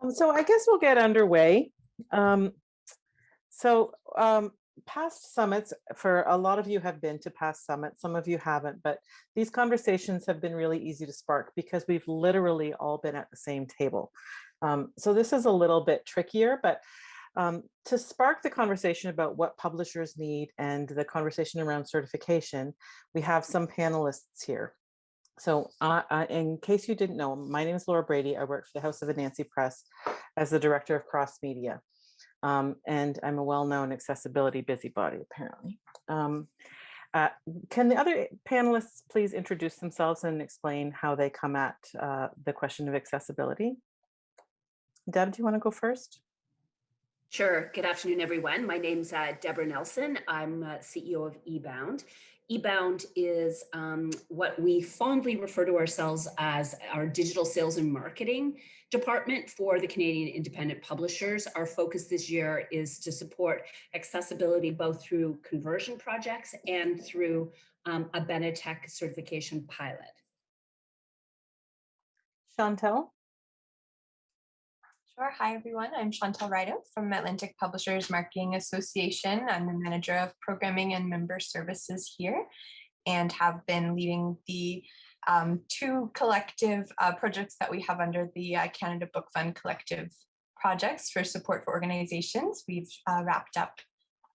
Um, So I guess we'll get underway. Um, So um, past summits, for a lot of you have been to past summits, some of you haven't, but these conversations have been really easy to spark because we've literally all been at the same table. Um, So this is a little bit trickier, but um, to spark the conversation about what publishers need and the conversation around certification, we have some panelists here. So uh, uh, in case you didn't know, my name is Laura Brady. I work for the House of Anansi Press as the director of cross media. Um, and I'm a well-known accessibility busybody, apparently. Um, uh, can the other panelists please introduce themselves and explain how they come at uh, the question of accessibility? Deb, do you want to go first? Sure. Good afternoon, everyone. My name's uh, Deborah Nelson. I'm uh, CEO of eBound. eBound is um, what we fondly refer to ourselves as our digital sales and marketing department for the Canadian independent publishers. Our focus this year is to support accessibility both through conversion projects and through um, a Benetech certification pilot. Chantal? Sure. Hi, everyone. I'm Chantal Rideout from Atlantic Publishers Marketing Association. I'm the manager of programming and member services here and have been leading the um, two collective uh, projects that we have under the uh, Canada Book Fund collective projects for support for organizations. We've uh, wrapped up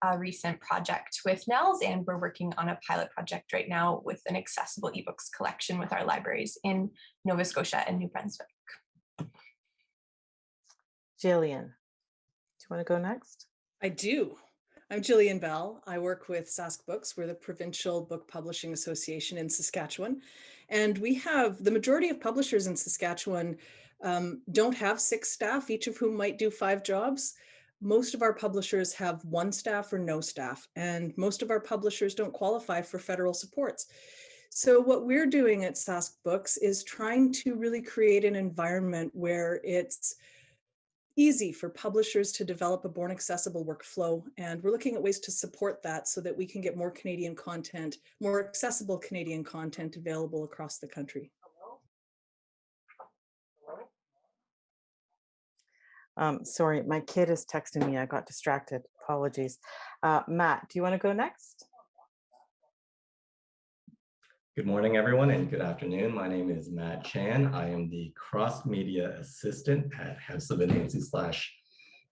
a recent project with NNELS and we're working on a pilot project right now with an accessible ebooks collection with our libraries in Nova Scotia and New Brunswick. Jillian, do you want to go next? I do. I'm Jillian Bell. I work with Sask Books. We're the Provincial Book Publishing Association in Saskatchewan. And we have the majority of publishers in Saskatchewan um, don't have six staff, each of whom might do five jobs. Most of our publishers have one staff or no staff, and most of our publishers don't qualify for federal supports. So what we're doing at Sask Books is trying to really create an environment where it's easy for publishers to develop a born accessible workflow. And we're looking at ways to support that so that we can get more Canadian content, more accessible Canadian content available across the country. Um, sorry, my kid is texting me. I got distracted. Apologies. Uh, Matt, do you want to go next? Good morning, everyone, and good afternoon. My name is Matt Chan. I am the cross media assistant at House of Anansi slash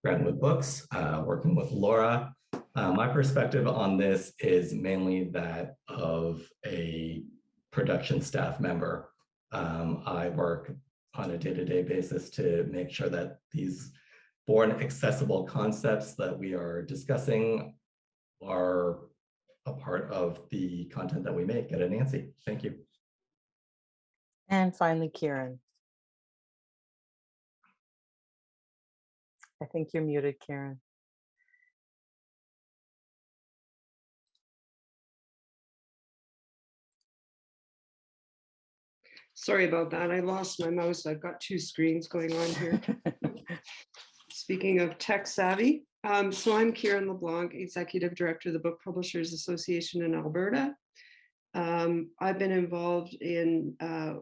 Groundwood Books, uh, working with Laura. Uh, my perspective on this is mainly that of a production staff member. Um, I work on a day-to-day -day basis to make sure that these born accessible concepts that we are discussing are a part of the content that we make at Anansi. Thank you. And finally, Kieran. I think you're muted, Kieran. Sorry about that. I lost my mouse. I've got two screens going on here. Speaking of tech savvy, um, so I'm Kieran LeBlanc, Executive Director of the Book Publishers Association in Alberta. Um, I've been involved in uh,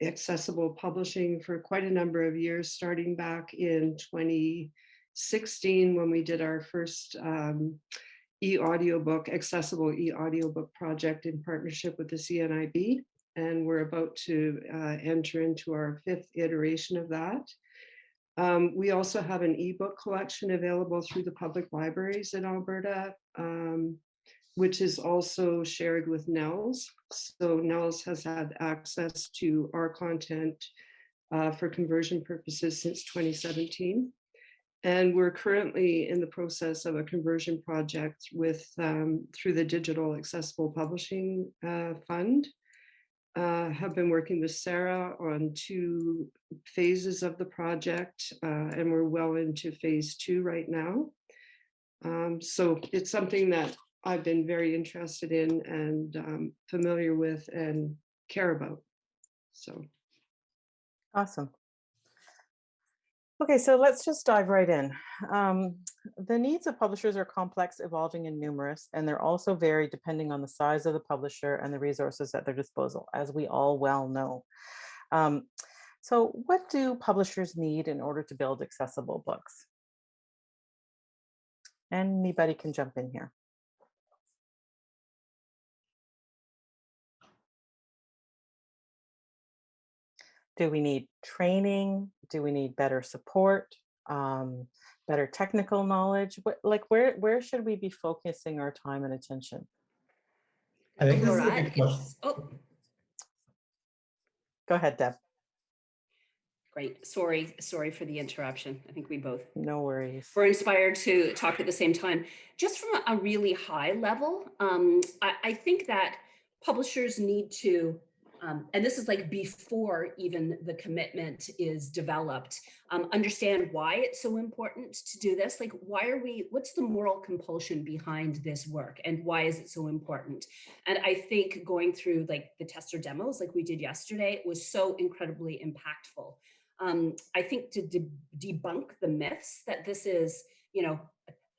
accessible publishing for quite a number of years, starting back in 2016 when we did our first um, e-audiobook, accessible e-audiobook project in partnership with the CNIB. And we're about to uh, enter into our fifth iteration of that. Um, we also have an ebook collection available through the public libraries in Alberta, um, which is also shared with NNELS. So NNELS has had access to our content uh, for conversion purposes since 2017. And we're currently in the process of a conversion project with um, through the Digital Accessible Publishing uh, Fund uh, have been working with Sarah on two phases of the project, uh, and we're well into phase two right now. Um, so it's something that I've been very interested in and um, familiar with and care about. So. Awesome. Okay, so let's just dive right in. Um, the needs of publishers are complex, evolving, and numerous, and they're also vary depending on the size of the publisher and the resources at their disposal, as we all well know. Um, So what do publishers need in order to build accessible books? Anybody can jump in here. Do we need training? Do we need better support? Um, better technical knowledge? What, like where, where should we be focusing our time and attention? I think this is a Laura, good question. Oh, Go ahead, Deb. great. Sorry, sorry for the interruption. I think we both No worries. we're inspired to talk at the same time. Just from a really high level, um, I, I think that publishers need to, um, and this is like before even the commitment is developed, um, understand why it's so important to do this. Like, why are we, what's the moral compulsion behind this work and why is it so important? And I think going through like the tester demos like we did yesterday was so incredibly impactful um, I think to de- debunk the myths that this is, you know,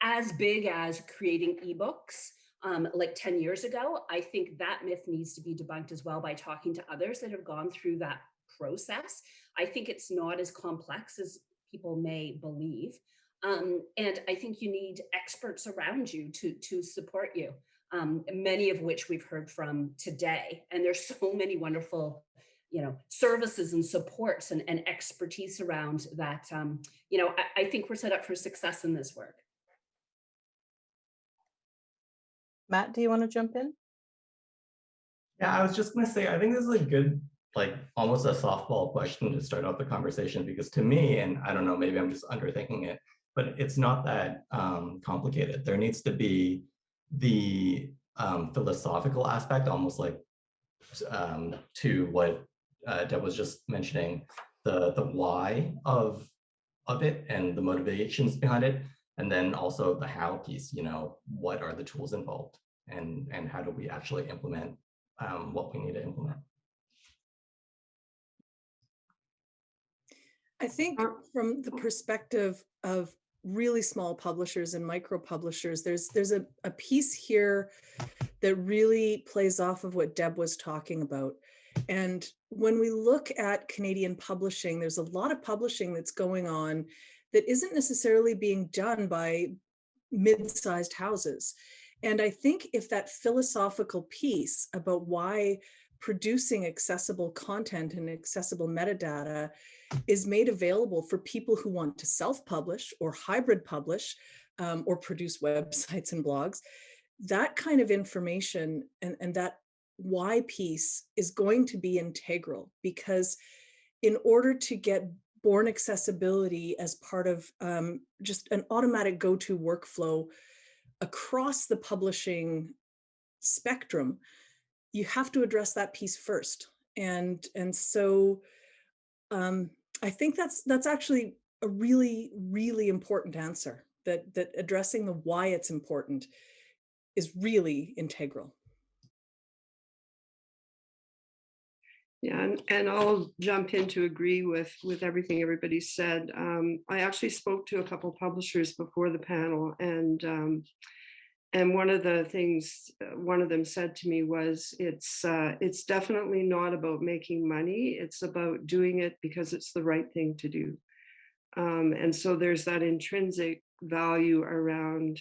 as big as creating ebooks um, like 10 years ago, I think that myth needs to be debunked as well by talking to others that have gone through that process. I think it's not as complex as people may believe. Um, and I think you need experts around you to, to support you, um, many of which we've heard from today. And there's so many wonderful you know, services and supports and, and expertise around that, um, you know, I, I think we're set up for success in this work. Matt, do you want to jump in? Yeah, I was just gonna say, I think this is a good, like, almost a softball question to start off the conversation, because to me, and I don't know, maybe I'm just underthinking it, but it's not that um, complicated. There needs to be the um, philosophical aspect, almost like um, to what uh, Deb was just mentioning, the the why of of it and the motivations behind it, and then also the how piece. You know, what are the tools involved, and and how do we actually implement um, what we need to implement. I think Uh, from the perspective of really small publishers and micro publishers, there's there's a, a piece here that really plays off of what Deb was talking about. And when we look at Canadian publishing, there's a lot of publishing that's going on that isn't necessarily being done by mid-sized houses. And I think if that philosophical piece about why producing accessible content and accessible metadata is made available for people who want to self-publish or hybrid publish um, or produce websites and blogs, that kind of information and, and that why piece is going to be integral because in order to get born accessibility as part of um, just an automatic go-to workflow across the publishing spectrum, you have to address that piece first. And, and so um, I think that's that's actually a really, really important answer that that addressing the why it's important is really integral. Yeah, and, and I'll jump in to agree with, with everything everybody said. Um, I actually spoke to a couple publishers before the panel and um, and one of the things uh, one of them said to me was it's uh, it's definitely not about making money. It's about doing it because it's the right thing to do. Um, and so there's that intrinsic value around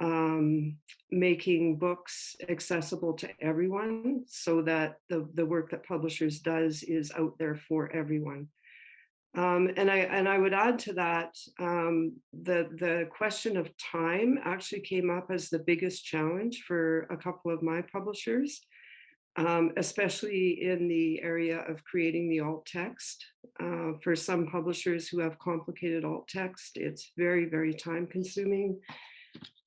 um, making books accessible to everyone so that the, the work that publishers does is out there for everyone. Um, and I and I would add to that um, the the question of time actually came up as the biggest challenge for a couple of my publishers, um, especially in the area of creating the alt text. Uh, for some publishers who have complicated alt text, it's very very time consuming.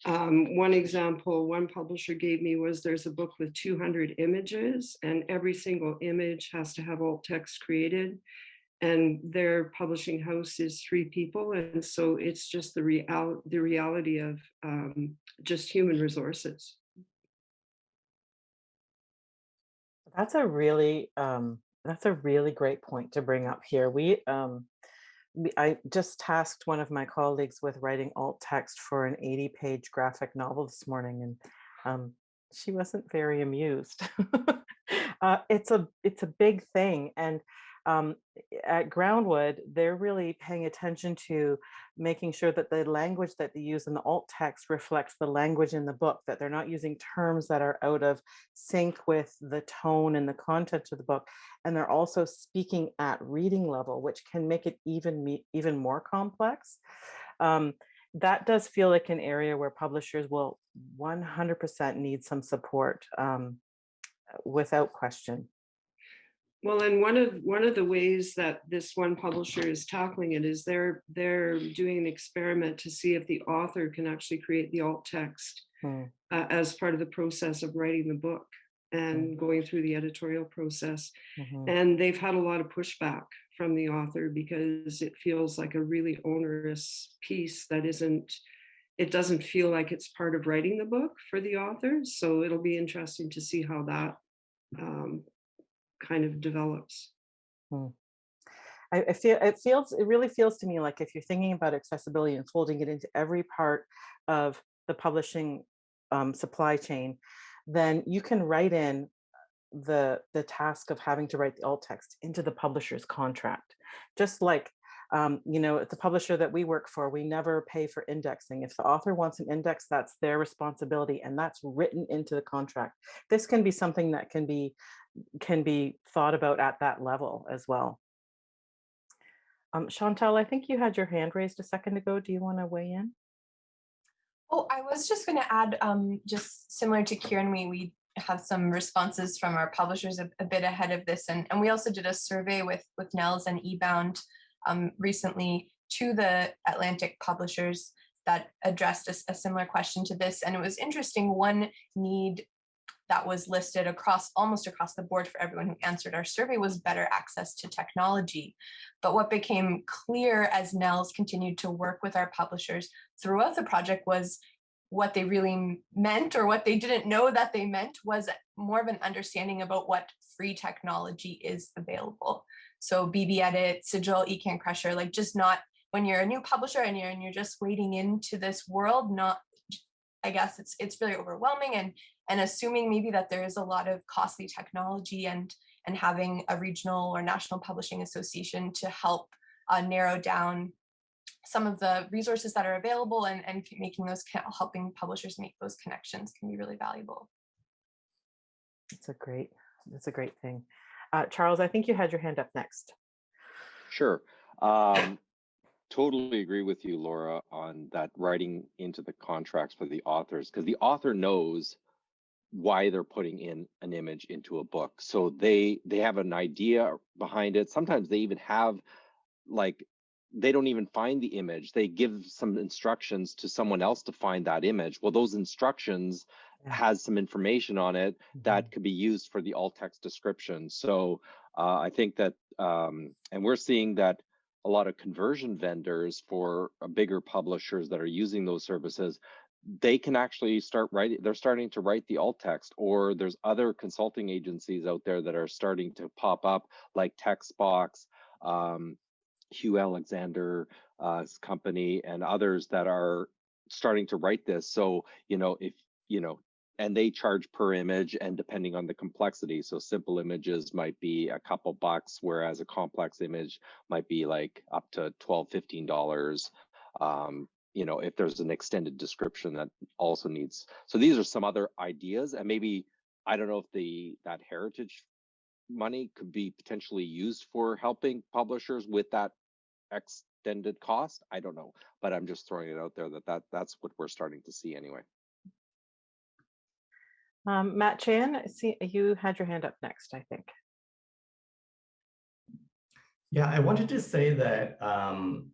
Um, one example one publisher gave me was there's a book with 200 images and every single image has to have alt text created and their publishing house is three people and so it's just the real the reality of um, just human resources That's a really, um, that's a really great point to bring up here. We, um, I just tasked one of my colleagues with writing alt text for an 80 page graphic novel this morning and um, she wasn't very amused. uh, it's a, it's a big thing. And um, at Groundwood, they're really paying attention to making sure that the language that they use in the alt text reflects the language in the book, that they're not using terms that are out of sync with the tone and the content of the book. And they're also speaking at reading level, which can make it even, even more complex. Um, that does feel like an area where publishers will 100% need some support um, without question. Well, and one of, one of the ways that this one publisher is tackling it is they're, they're doing an experiment to see if the author can actually create the alt text Hmm. uh, as part of the process of writing the book and going through the editorial process. Mhm. And they've had a lot of pushback from the author because it feels like a really onerous piece that isn't, it doesn't feel like it's part of writing the book for the author. So it'll be interesting to see how that um, kind of develops. I, I feel it feels it really feels to me like if you're thinking about accessibility and folding it into every part of the publishing um, supply chain, then you can write in the the task of having to write the alt text into the publisher's contract. Just like um, you know, at the publisher that we work for, we never pay for indexing. If the author wants an index, that's their responsibility, and that's written into the contract. This can be something that can be can be thought about at that level as well. Um, Chantal, I think you had your hand raised a second ago. Do you want to weigh in? Oh, I was just going to add, um, just similar to Kieran, we, we have some responses from our publishers a, a bit ahead of this. And, and we also did a survey with, with NNELS and eBound um, recently to the Atlantic publishers that addressed a similar question to this. And it was interesting, one need that was listed across, almost across the board for everyone who answered our survey was better access to technology. But what became clear as NNELS continued to work with our publishers throughout the project was what they really meant or what they didn't know that they meant was more of an understanding about what free technology is available. So BB Edit, Sigil, Ecan Crusher, like just not when you're a new publisher and you're and you're just wading into this world, not I guess it's it's really overwhelming and and assuming maybe that there is a lot of costly technology and and having a regional or national publishing association to help uh, narrow down some of the resources that are available and, and making those helping publishers make those connections can be really valuable. It's a great, that's a great thing. Uh, Charles, I think you had your hand up next. Sure. Um, totally agree with you, Laura, on that writing into the contracts for the authors, because the author knows why they're putting in an image into a book. So they they have an idea behind it. Sometimes they even have like they don't even find the image. They give some instructions to someone else to find that image. Well, those instructions has some information on it Mhm. that could be used for the alt text description. So uh, I think that, um, and we're seeing that a lot of conversion vendors for uh, bigger publishers that are using those services, they can actually start writing, they're starting to write the alt text, or there's other consulting agencies out there that are starting to pop up, like Textbox, um, Huw Alexander uh, company, and others that are starting to write this. So, you know, if, you know, and they charge per image and depending on the complexity. So simple images might be a couple bucks, whereas a complex image might be like up to 12, 15 dollars. Um, you know, if there's an extended description that also needs. So these are some other ideas, and maybe I don't know if the that heritage money could be potentially used for helping publishers with that extended cost. I don't know, but I'm just throwing it out there that that that's what we're starting to see anyway. Um, Matt Chan, see, you had your hand up next, I think. Yeah, I wanted to say that, um,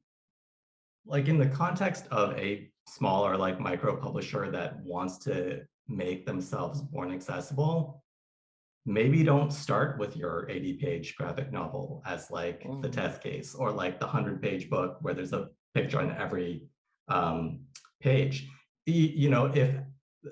like in the context of a smaller like micro publisher that wants to make themselves more accessible, maybe don't start with your 80 page graphic novel as like the Mhm. test case or like the 100 page book where there's a picture on every um, page. You know, if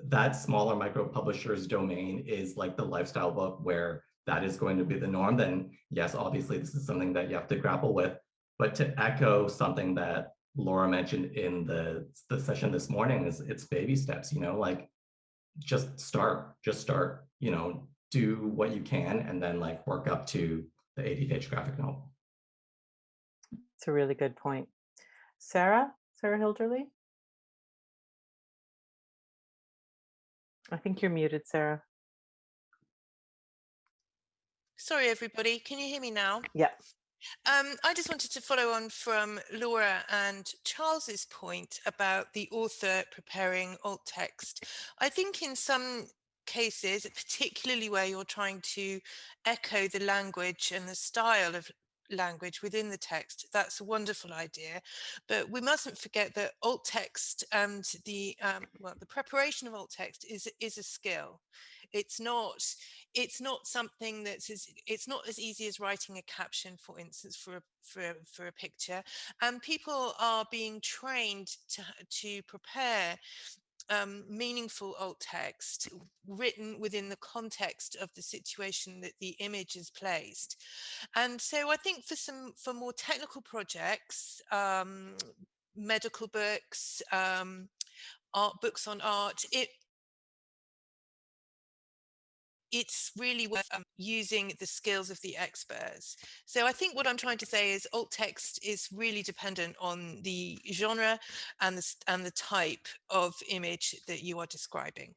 that smaller micro publisher's domain is like the lifestyle book where that is going to be the norm, then yes, obviously this is something that you have to grapple with. But to echo something that Laura mentioned in the, the session this morning is it's baby steps, you know, like just start, just start, you know, do what you can and then like work up to the 80 page graphic novel. It's a really good point. Sarah, Sarah Hilderley? I think you're muted, Sarah. Sorry, everybody. Can you hear me now? Yeah. Um, I just wanted to follow on from Laura and Charles's point about the author preparing alt text. I think in some cases, particularly where you're trying to echo the language and the style of language within the text, that's a wonderful idea. But we mustn't forget that alt text and the um, well, the preparation of alt text is is a skill. It's not it's not something that's as it's not as easy as writing a caption, for instance, for a, for a, for a picture. And people are being trained to to prepare um, meaningful alt text written within the context of the situation that the image is placed. And so I think for some for more technical projects, um, medical books, um, art books on art, it it's really worth um, using the skills of the experts. So I think what I'm trying to say is alt text is really dependent on the genre and the, and the type of image that you are describing.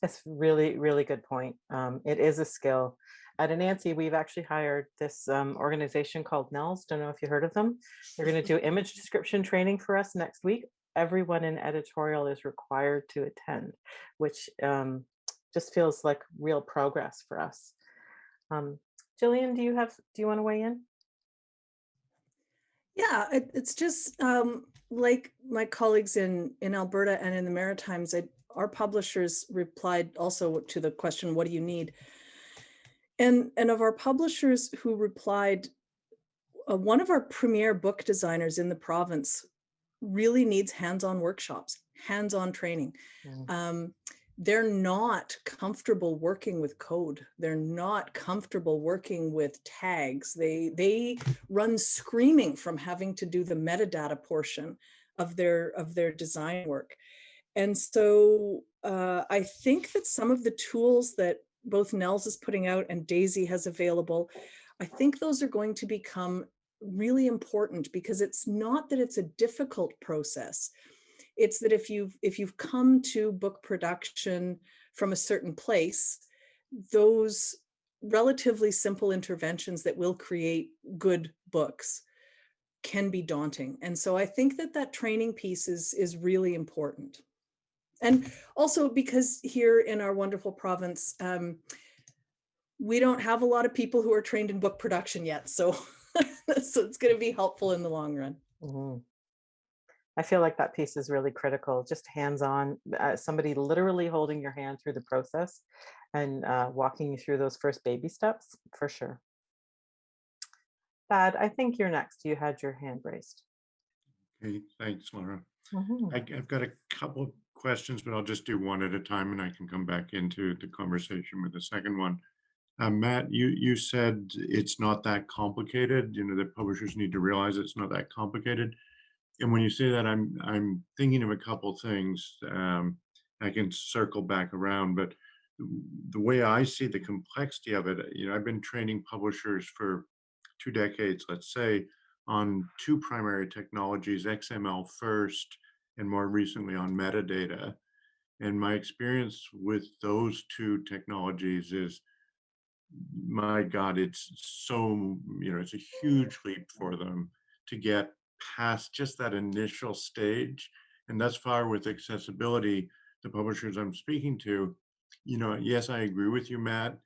That's really, really good point. Um, it is a skill. At Anansi, we've actually hired this um, organization called NNELS. Don't know if you heard of them. They're going to do image description training for us next week. Everyone in editorial is required to attend, which um, just feels like real progress for us. Um, Jillian, do you have, do you want to weigh in? Yeah, it, it's just um, like my colleagues in, in Alberta and in the Maritimes, I, our publishers replied also to the question, what do you need? And, and of our publishers who replied, uh, one of our premier book designers in the province really needs hands-on workshops, hands-on training. Mm. Um, they're not comfortable working with code. They're not comfortable working with tags. They, they run screaming from having to do the metadata portion of their, of their design work. And so uh, I think that some of the tools that both NNELS is putting out and DAISY has available, I think those are going to become really important because it's not that it's a difficult process. It's that if you've if you've come to book production from a certain place, those relatively simple interventions that will create good books can be daunting. And so I think that that training piece is, is really important. And also because here in our wonderful province, um, we don't have a lot of people who are trained in book production yet. So, so it's going to be helpful in the long run. Mm -hmm. I feel like that piece is really critical, just hands-on, uh, somebody literally holding your hand through the process and uh, walking you through those first baby steps, for sure. Thad, I think you're next. You had your hand raised. Okay, thanks, Laura. Mm -hmm. I, have got a couple of questions, but I'll just do one at a time and I can come back into the conversation with the second one. Uh, Matt, you, you said it's not that complicated, you know, that publishers need to realize it's not that complicated and when you say that, I'm I'm thinking of a couple things. Um, I can circle back around, but the way I see the complexity of it, you know, I've been training publishers for two decades, let's say, on two primary technologies, XML first, and more recently on metadata. And my experience with those two technologies is, my God, it's so, you know, it's a huge leap for them to get past just that initial stage. And thus far with accessibility, the publishers I'm speaking to, you know, yes, I agree with you, Matt.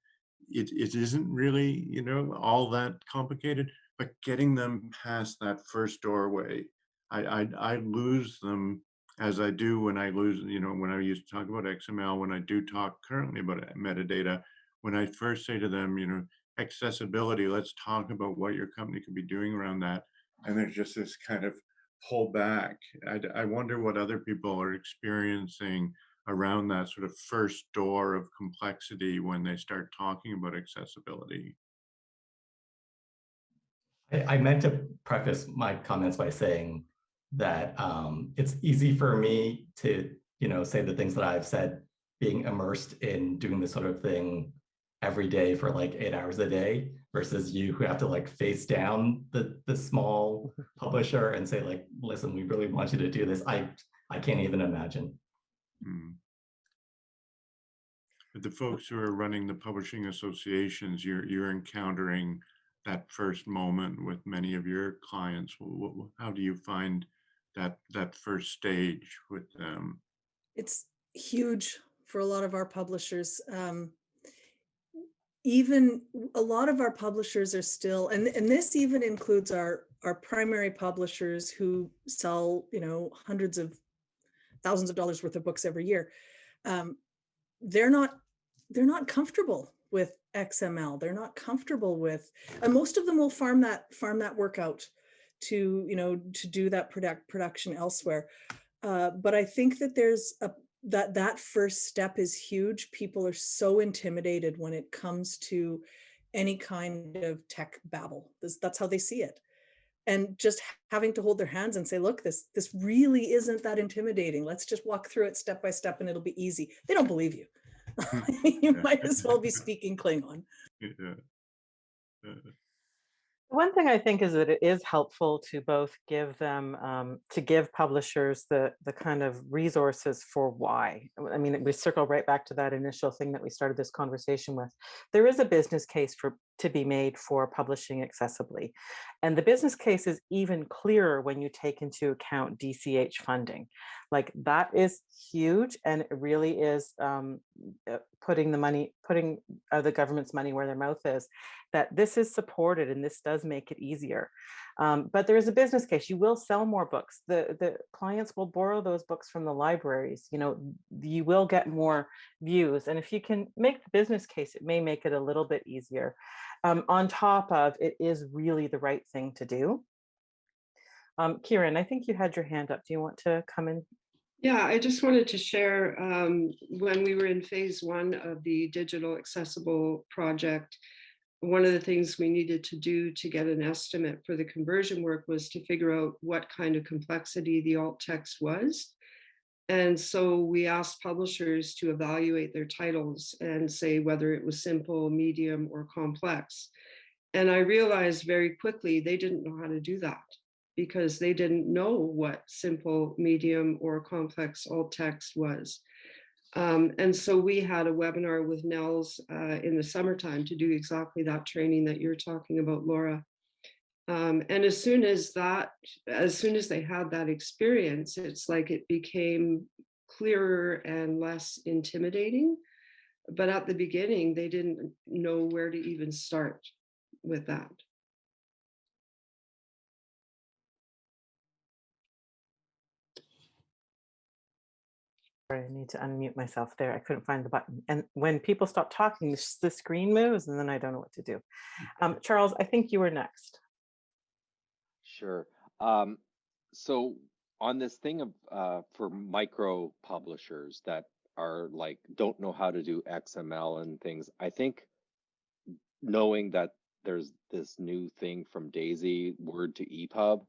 It, it isn't really, you know, all that complicated, but getting them past that first doorway, I, I, I lose them as I do when I lose, you know, when I used to talk about XML, when I do talk currently about uh, metadata, when I first say to them, you know, accessibility, let's talk about what your company could be doing around that and there's just this kind of pull back. I, I wonder what other people are experiencing around that sort of first door of complexity when they start talking about accessibility. I, I meant to preface my comments by saying that um, it's easy for me to, you know, say the things that I've said, being immersed in doing this sort of thing every day for like eight hours a day versus you who have to like face down the the small publisher and say like, listen, we really want you to do this. I I can't even imagine. Mm. The folks who are running the publishing associations, you're you're encountering that first moment with many of your clients. Wh- wh- How do you find that that first stage with them? It's huge for a lot of our publishers. Um, even a lot of our publishers are still, and, and this even includes our, our primary publishers who sell, you know, hundreds of thousands of dollars worth of books every year. Um, they're not, they're not comfortable with XML. They're not comfortable with, and most of them will farm that, farm that work out to, you know, to do that product production elsewhere. Uh, but I think that there's a, that that first step is huge. People are so intimidated when it comes to any kind of tech babble. This, that's how they see it. And just having to hold their hands and say, look, this, this really isn't that intimidating. Let's just walk through it step by step and it'll be easy. They don't believe you. Hmm. you might as well be speaking Klingon. Yeah. One thing I think is that it is helpful to both give them, um, to give publishers the, the kind of resources for why. I mean, we circle right back to that initial thing that we started this conversation with. There is a business case for to be made for publishing accessibly. And the business case is even clearer when you take into account DCH funding. Like that is huge and it really is um, uh, putting the money, putting uh, the government's money where their mouth is, that this is supported and this does make it easier. Um, but there is a business case. You will sell more books. The, the clients will borrow those books from the libraries. You know, you will get more views. And if you can make the business case, it may make it a little bit easier. Um, on top of it is really the right thing to do. Um, Kieran, I think you had your hand up. Do you want to come in? Yeah, I just wanted to share, um, when we were in phase one of the digital accessible project, one of the things we needed to do to get an estimate for the conversion work was to figure out what kind of complexity the alt text was. And so we asked publishers to evaluate their titles and say whether it was simple, medium, or complex. And I realized very quickly they didn't know how to do that because they didn't know what simple, medium, or complex alt text was. Um, and so we had a webinar with NNELS uh, in the summertime to do exactly that training that you're talking about, Laura. Um, and as soon as that, as soon as they had that experience, it's like it became clearer and less intimidating. But at the beginning, they didn't know where to even start with that. Sorry, I need to unmute myself there. I couldn't find the button. And when people stop talking, the screen moves and then I don't know what to do. Um, Charles, I think you were next. Sure. Um, so on this thing of uh, for micro publishers that are like don't know how to do XML and things, I think knowing that there's this new thing from Daisy Word to EPUB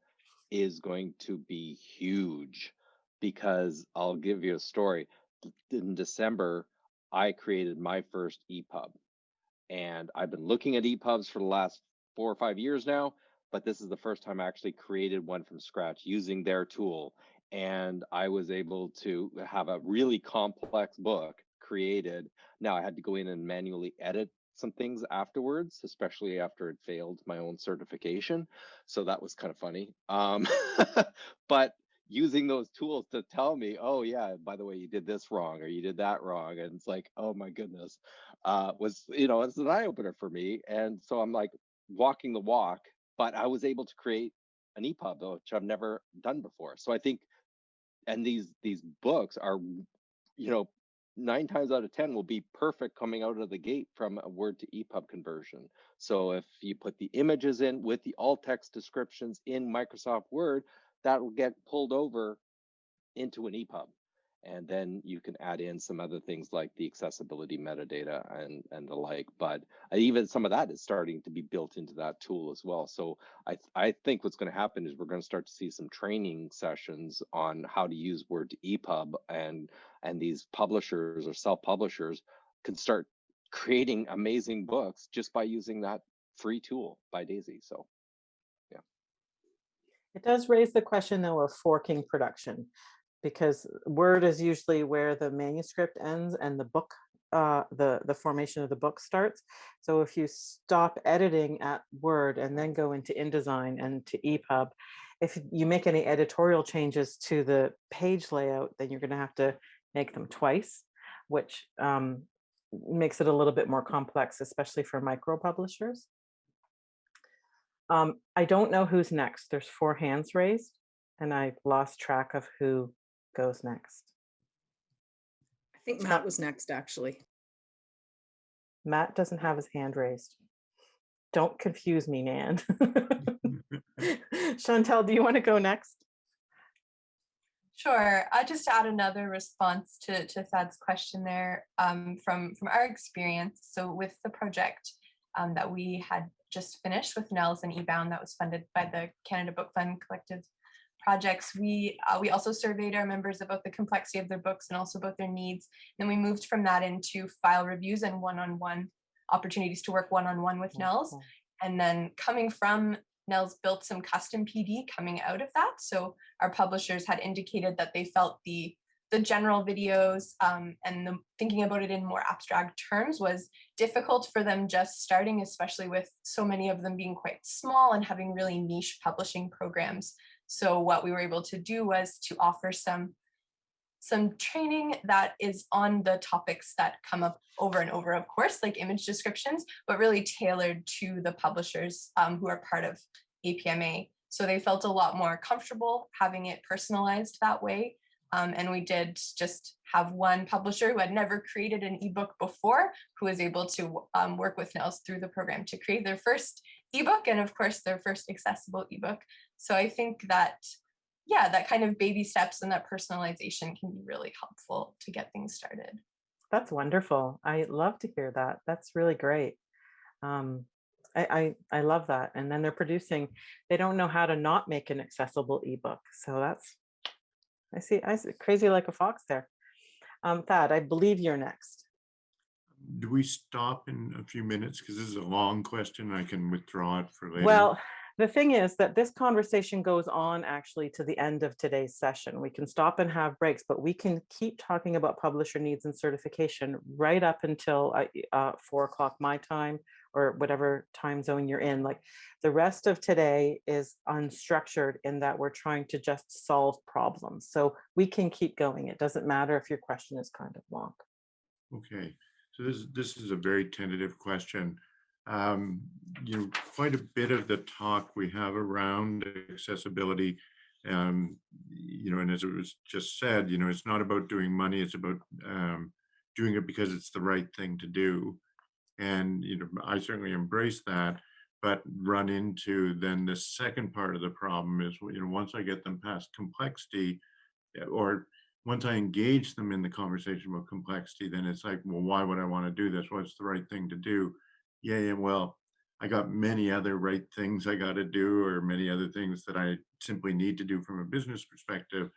is going to be huge because I'll give you a story. In December, I created my first EPUB and I've been looking at EPUBs for the last four or five years now, but this is the first time I actually created one from scratch using their tool. And I was able to have a really complex book created. Now I had to go in and manually edit some things afterwards, especially after it failed my own certification. So that was kind of funny. Um, but using those tools to tell me, oh yeah, by the way, you did this wrong or you did that wrong. And it's like, oh my goodness, uh, was, you know, it's an eye opener for me. And so I'm like walking the walk, but I was able to create an EPUB, which I've never done before. So I think, and these, these books are, you know, nine times out of 10 will be perfect coming out of the gate from a word to EPUB conversion. So if you put the images in with the alt text descriptions in Microsoft Word, that will get pulled over into an EPUB. And then you can add in some other things like the accessibility metadata and, and the like. But uh, even some of that is starting to be built into that tool as well. So I, I think what's going to happen is we're going to start to see some training sessions on how to use Word to EPUB and and these publishers or self-publishers can start creating amazing books just by using that free tool by Daisy. So It does raise the question though of forking production because Word is usually where the manuscript ends and the book, uh, the, the formation of the book starts. So if you stop editing at Word and then go into InDesign and to EPUB, if you make any editorial changes to the page layout, then you're gonna have to make them twice, which um, makes it a little bit more complex, especially for micro publishers. Um, I don't know who's next. There's four hands raised and I've lost track of who goes next. I think Matt was next, actually. Matt doesn't have his hand raised. Don't confuse me, Nan. Chantal, do you want to go next? Sure. I just add another response to, to Thad's question there um, from, from our experience. So with the project um, that we had just finished with NNELS and eBound that was funded by the Canada Book Fund Collective projects, we uh, we also surveyed our members about the complexity of their books and also about their needs. Then we moved from that into file reviews and one-on-one opportunities to work one-on-one with NNELS. And then coming from NNELS built some custom PD coming out of that. So our publishers had indicated that they felt the the general videos um, and the thinking about it in more abstract terms was difficult for them just starting, especially with so many of them being quite small and having really niche publishing programs. So what we were able to do was to offer some some training that is on the topics that come up over and over, of course, like image descriptions, but really tailored to the publishers um, who are part of APMA. So they felt a lot more comfortable having it personalized that way. Um, and we did just have one publisher who had never created an ebook before, who was able to um, work with NNELS through the program to create their first ebook and of course their first accessible ebook. So I think that, yeah, that kind of baby steps and that personalization can be really helpful to get things started. That's wonderful. I love to hear that. That's really great. Um, I, I, I love that. And then they're producing, they don't know how to not make an accessible ebook. So that's, I see, I see, crazy like a fox there. Um, Thad, I believe you're next. Do we stop in a few minutes? Because this is a long question. I can withdraw it for later. Well, the thing is that this conversation goes on actually to the end of today's session. We can stop and have breaks, but we can keep talking about publisher needs and certification right up until uh, uh, four o'clock my time or whatever time zone you're in. Like the rest of today is unstructured in that we're trying to just solve problems. So we can keep going. It doesn't matter if your question is kind of long. Okay, so this, this is a very tentative question. Um, you know, quite a bit of the talk we have around accessibility, um, you know, and as it was just said, you know, it's not about doing money, it's about um, doing it because it's the right thing to do. And, you know, I certainly embrace that, but run into then the second part of the problem is, you know, once I get them past complexity eh, or once I engage them in the conversation about complexity, then it's like, well, why would I want to do this? What's the right thing to do? Yeah, yeah, well, I got many other right things I got to do, or many other things that I simply need to do from a business perspective.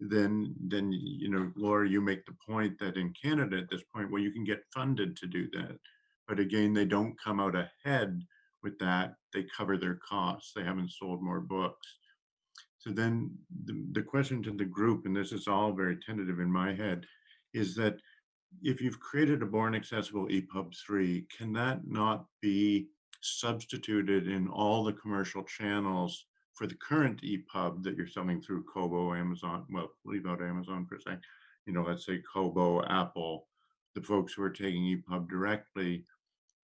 Then, then you know, Laura, you make the point that in Canada at this point, well, you can get funded to do that, but again, they don't come out ahead with that. They cover their costs. They haven't sold more books. So then the, the question to the group, and this is all very tentative in my head, is that if you've created a born accessible EPUB 3, can that not be substituted in all the commercial channels for the current EPUB that you're selling through Kobo, Amazon, well, leave out Amazon for a second, you know, let's say Kobo, Apple, the folks who are taking EPUB directly,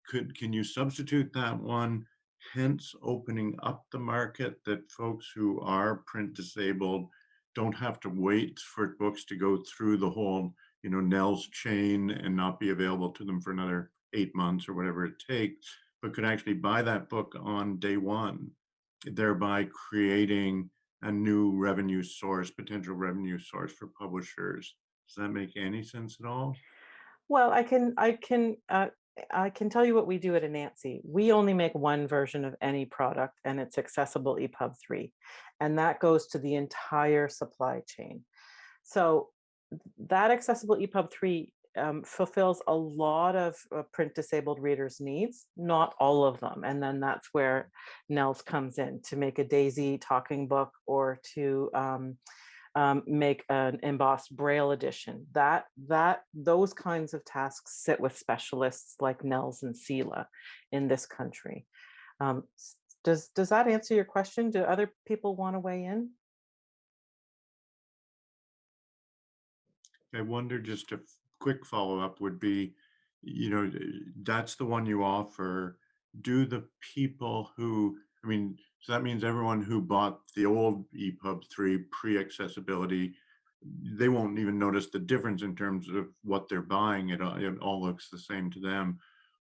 could can you substitute that one, hence opening up the market that folks who are print disabled don't have to wait for books to go through the whole you know, NNELS chain and not be available to them for another eight months or whatever it takes, but could actually buy that book on day one, thereby creating a new revenue source, potential revenue source for publishers. Does that make any sense at all? Well, I can, I can, uh, I can tell you what we do at Anansi. We only make one version of any product and it's accessible EPUB 3. And that goes to the entire supply chain. So that accessible EPUB 3 um, fulfills a lot of uh, print disabled readers' needs, not all of them. And then that's where NNELS comes in to make a Daisy talking book or to um, um, make an embossed braille edition. That that those kinds of tasks sit with specialists like NNELS and CELA in this country. Um, does does that answer your question? Do other people want to weigh in? I wonder, just a quick follow-up would be, you know, that's the one you offer. Do the people who, I mean, so that means everyone who bought the old EPUB three pre-accessibility, they won't even notice the difference in terms of what they're buying. It, all- it all looks the same to them.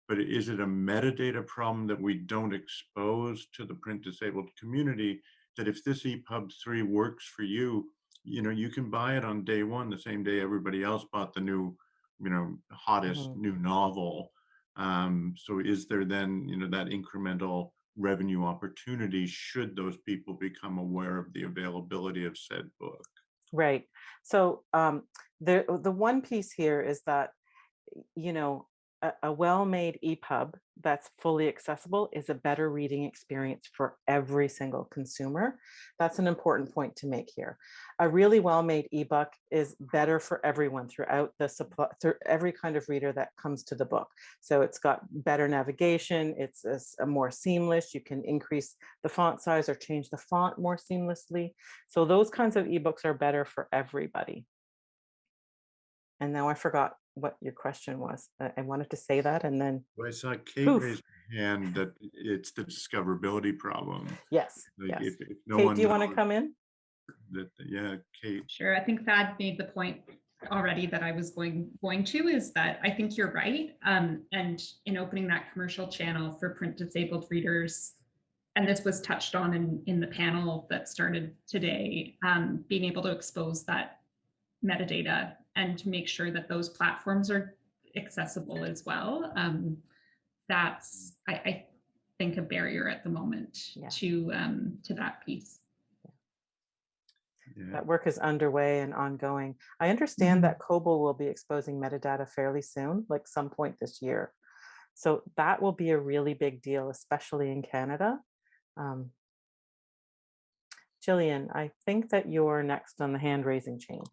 But is it a metadata problem that we don't expose to the print disabled community? That if this EPUB three works for you, you know, you can buy it on day one, the same day everybody else bought the new, you know, hottest Mhm. new novel. Um, so is there then, you know, that incremental revenue opportunity should those people become aware of the availability of said book? Right. So um, the the one piece here is that you know a, a well-made EPUB that's fully accessible is a better reading experience for every single consumer. That's an important point to make here. A really well-made ebook is better for everyone throughout the supply through every kind of reader that comes to the book. So it's got better navigation. It's a, a more seamless. You can increase the font size or change the font more seamlessly. So those kinds of ebooks are better for everybody. And now I forgot what your question was. I I wanted to say that and then, Well, I saw Kate Poof. raise her hand that it's the discoverability problem. yes, Like yes. if, if no Kate, one do you want to come in? That, yeah, Kate, Sure, I think Thad made the point already that I was going going to is that I think you're right. Um, and in opening that commercial channel for print disabled readers, and this was touched on in in the panel that started today, um, being able to expose that metadata and to make sure that those platforms are accessible as well. Um, that's I, I think a barrier at the moment Yeah. to um, to that piece. yeah. That work is underway and ongoing. I understand that Kobo will be exposing metadata fairly soon, like some point this year. So that will be a really big deal, especially in Canada. Um, Jillian, I think that you're next on the hand raising chain.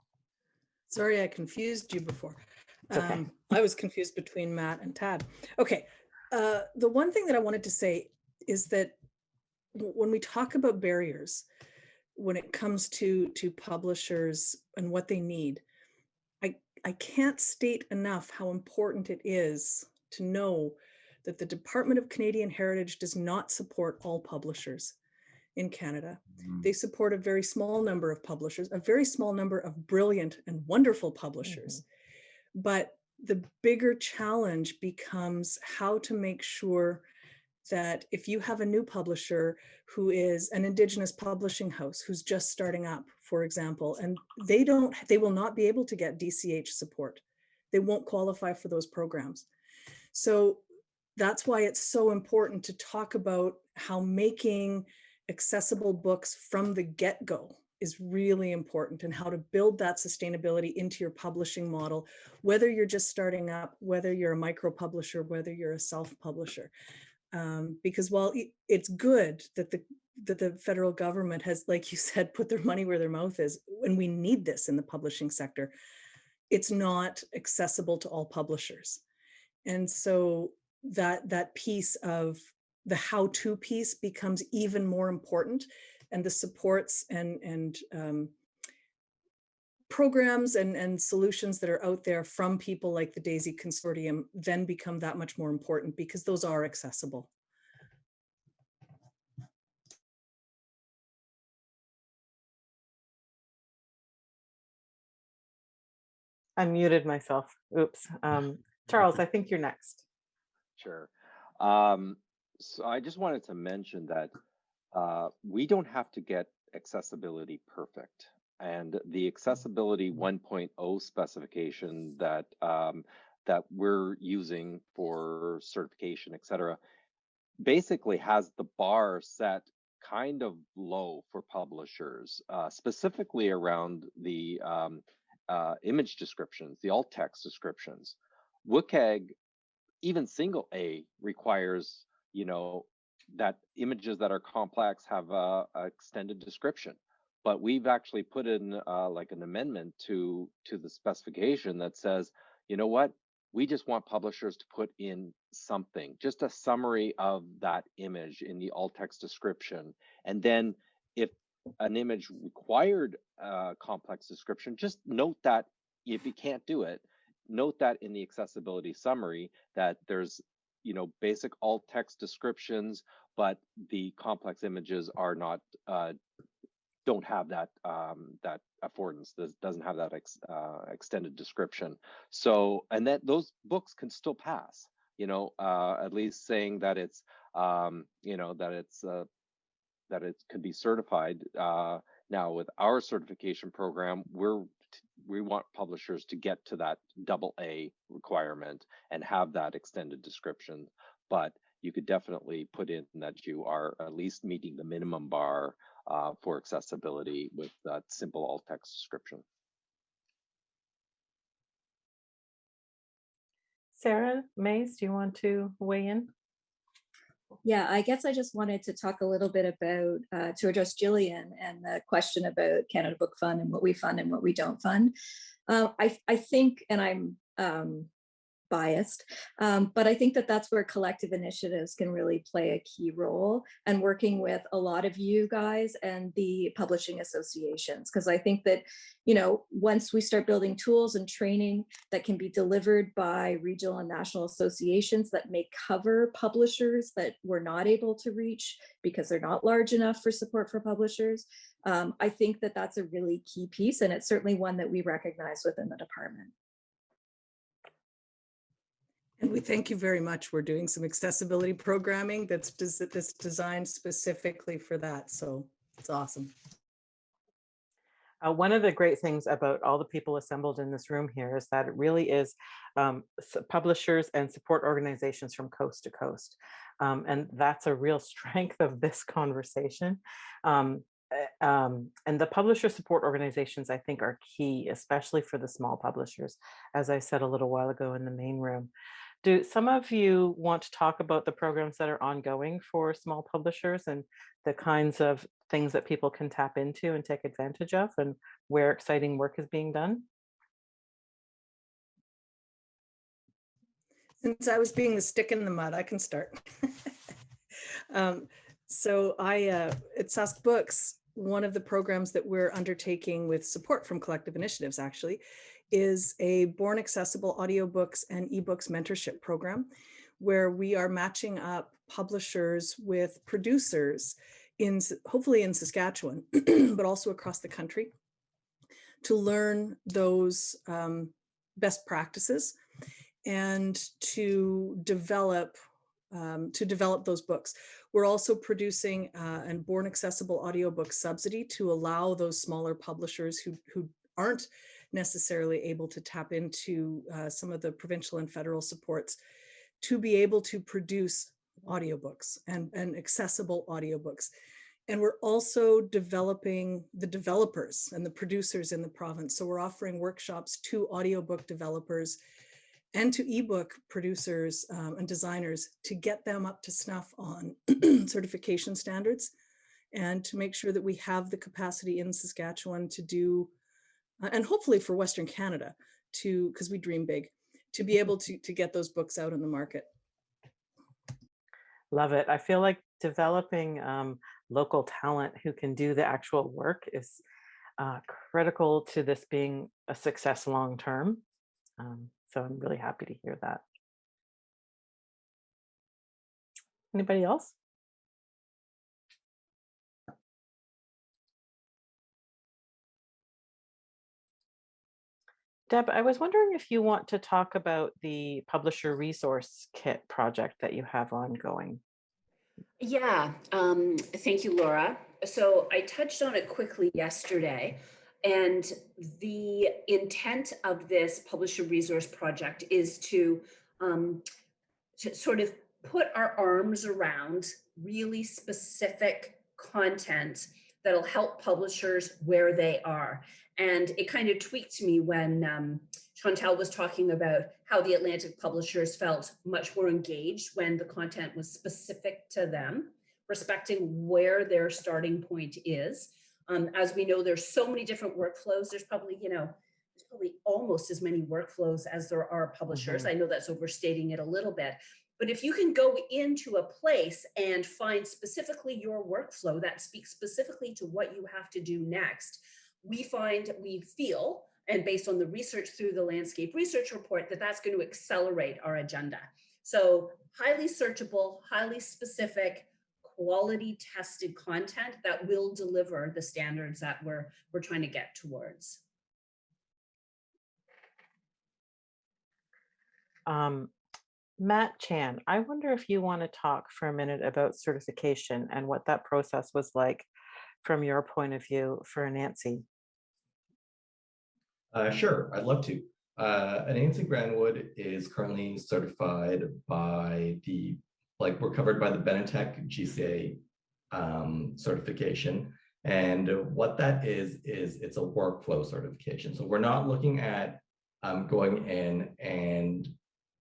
Sorry, I confused you before. Okay. Um, I was confused between Matt and Tad. Okay, uh, the one thing that I wanted to say is that when we talk about barriers, when it comes to to publishers and what they need, I I can't state enough how important it is to know that the Department of Canadian Heritage does not support all publishers in Canada. Mm. They support a very small number of publishers, a very small number of brilliant and wonderful publishers. But the bigger challenge becomes how to make sure that if you have a new publisher who is an indigenous publishing house who's just starting up, for example, and they don't, they will not be able to get DCH support. They won't qualify for those programs. So that's why it's so important to talk about how making accessible books from the get-go is really important and how to build that sustainability into your publishing model, whether you're just starting up, whether you're a micro publisher, whether you're a self-publisher. Um, because while it's good that the that the federal government has, like you said, put their money where their mouth is, and we need this in the publishing sector, it's not accessible to all publishers. And so that that piece of the how-to piece becomes even more important and the supports and and um, programs and and solutions that are out there from people like the DAISY Consortium then become that much more important because those are accessible I muted myself. Oops. Um, Charles, I think you're next. Sure. Um, so I just wanted to mention that uh, we don't have to get accessibility perfect. And the accessibility 1.0 specification that um, that we're using for certification, et cetera, basically has the bar set kind of low for publishers, uh, specifically around the um, uh, image descriptions, the alt text descriptions. WCAG, even single A requires, you know, that images that are complex have a, a extended description. But we've actually put in uh, like an amendment to to the specification that says, you know what, we just want publishers to put in something, just a summary of that image in the alt text description. And then if an image required a complex description, just note that if you can't do it, note that in the accessibility summary that there's you know basic alt text descriptions, but the complex images are not uh, don't have that um, that affordance. This doesn't have that ex, uh, extended description. So and that those books can still pass. You know, uh, at least saying that it's um, you know that it's uh, that it could be certified. Uh, now with our certification program, we're we want publishers to get to that double A requirement and have that extended description. But you could definitely put in that you are at least meeting the minimum bar uh, for accessibility with that simple alt text description. Sarah Mays, do you want to weigh in? Yeah, I guess I just wanted to talk a little bit about, uh, to address Jillian and the question about Canada Book Fund and what we fund and what we don't fund. Uh, I, I think, and I'm um, biased, um, but I think that that's where collective initiatives can really play a key role and working with a lot of you guys and the publishing associations. Because I think that, you know, once we start building tools and training that can be delivered by regional and national associations that may cover publishers that we're not able to reach because they're not large enough for support for publishers, um, I think that that's a really key piece and it's certainly one that we recognize within the department. And we thank you very much. We're doing some accessibility programming that's, des that's designed specifically for that. So it's awesome. Uh, one of the great things about all the people assembled in this room here is that it really is um, publishers and support organizations from coast to coast. Um, and that's a real strength of this conversation. Um, eh, um, and the publisher support organizations, I think, are key, especially for the small publishers, as I said a little while ago in the main room. Do some of you want to talk about the programs that are ongoing for small publishers and the kinds of things that people can tap into and take advantage of and where exciting work is being done? Since I was being the stick in the mud, I can start. um, so I, uh, at Sask Books, one of the programs that we're undertaking with support from collective initiatives actually is a Born Accessible audiobooks and ebooks mentorship program where we are matching up publishers with producers in hopefully in Saskatchewan, but also across the country to learn those um, best practices and to develop um, to develop those books. We're also producing uh, an Born Accessible audiobook subsidy to allow those smaller publishers who, who aren't necessarily able to tap into uh, some of the provincial and federal supports to be able to produce audiobooks and, and accessible audiobooks. And we're also developing the developers and the producers in the province. So we're offering workshops to audiobook developers and to ebook producers um, and designers to get them up to snuff on certification standards and to make sure that we have the capacity in Saskatchewan to do and hopefully for Western Canada to, because we dream big, to be able to, to get those books out in the market. Love it. I feel like developing um, local talent who can do the actual work is uh, critical to this being a success long term. Um, so I'm really happy to hear that. Anybody else? Deb, I was wondering if you want to talk about the publisher resource kit project that you have ongoing. Yeah, um, thank you, Laura. So I touched on it quickly yesterday, and the intent of this publisher resource project is to, um, to sort of put our arms around really specific content that'll help publishers where they are And it kind of tweaked me when um, Chantal was talking about how the Atlantic publishers felt much more engaged when the content was specific to them, respecting where their starting point is. Um, as we know, there's so many different workflows. There's probably, you know, there's probably almost as many workflows as there are publishers. I know that's overstating it a little bit, but if you can go into a place and find specifically your workflow that speaks specifically to what you have to do next, we find, we feel, and based on the research through the landscape research report, that that's going to accelerate our agenda. So highly searchable, highly specific, quality tested content that will deliver the standards that we're, we're trying to get towards. Um, Matt Chan, I wonder if you want to talk for a minute about certification and what that process was like from your point of view for Anansi. Uh, sure, I'd love to. Uh, Anansi Groundwood is currently certified by the, like we're covered by the Benetech GCA um, certification. And what that is, is it's a workflow certification. So we're not looking at um, going in and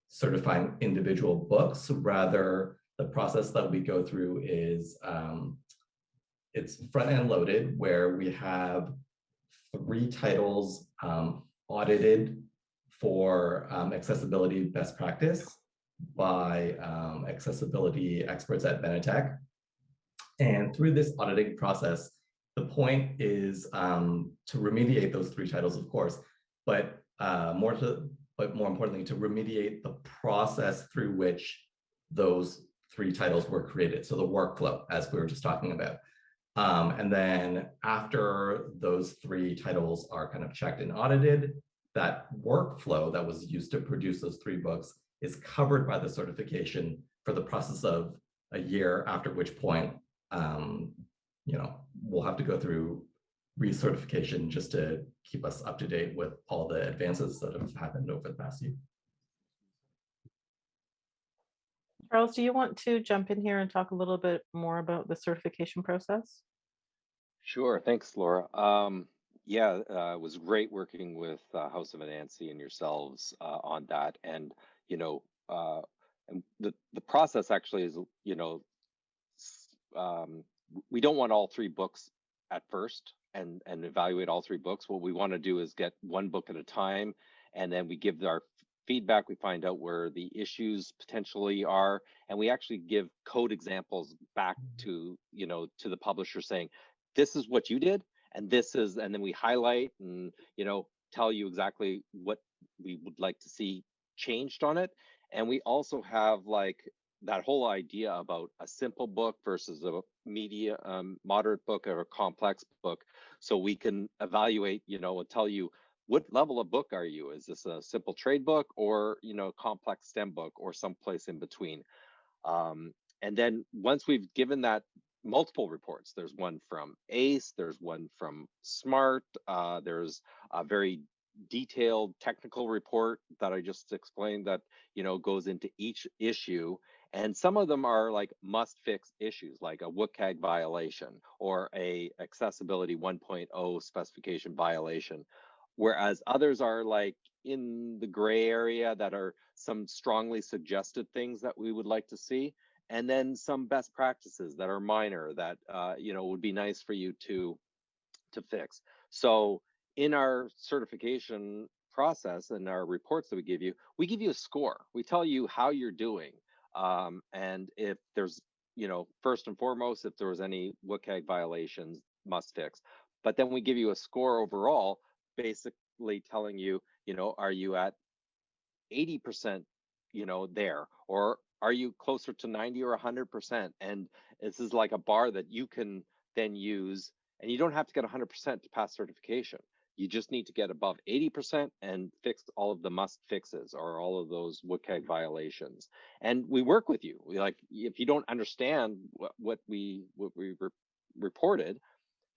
certifying individual books. Rather, the process that we go through is um, it's front end loaded where we have three titles um, audited for um, accessibility best practice by um, accessibility experts at Benetech. And through this auditing process, the point is um, to remediate those three titles, of course, but uh, more to, but more importantly, to remediate the process through which those three titles were created. So the workflow, as we were just talking about. Um, and then after those three titles are kind of checked and audited, that workflow that was used to produce those three books is covered by the certification for the process of a year, after which point, um, you know, we'll have to go through recertification just to keep us up to date with all the advances that have happened over the past year. Charles, do you want to jump in here and talk a little bit more about the certification process? Sure. Thanks, Laura. Um, yeah, uh, it was great working with uh, House of Anansi and yourselves uh, on that. And, you know, uh, and the, the process actually is, you know, um, we don't want all three books at first and, and evaluate all three books. What we want to do is get one book at a time, and then we give our feedback, we find out where the issues potentially are, and we actually give code examples back to, you know, to the publisher saying, this is what you did, and this is, and then we highlight and, you know, tell you exactly what we would like to see changed on it. And we also have like that whole idea about a simple book versus a media um, moderate book or a complex book so we can evaluate you know and tell you what level of book are you is this a simple trade book or you know complex stem book or someplace in between um, and then once we've given that multiple reports there's one from Ace there's one from SMART uh, there's a very detailed technical report that i just explained that you know goes into each issue and some of them are like must fix issues like a WCAG violation or a accessibility 1.0 specification violation. Whereas others are like in the gray area that are some strongly suggested things that we would like to see. And then some best practices that are minor that, uh, you know, would be nice for you to, to fix. So in our certification process and our reports that we give you, we give you a score. We tell you how you're doing um, and if there's, you know, first and foremost, if there was any WCAG violations, must fix. But then we give you a score overall, basically telling you, you know, are you at 80%, you know, there, or are you closer to 90 or 100%? And this is like a bar that you can then use, and you don't have to get 100% to pass certification. You just need to get above 80% and fix all of the must fixes or all of those WCAG mm-hmm. violations. And we work with you. We like if you don't understand what, what we what we re reported,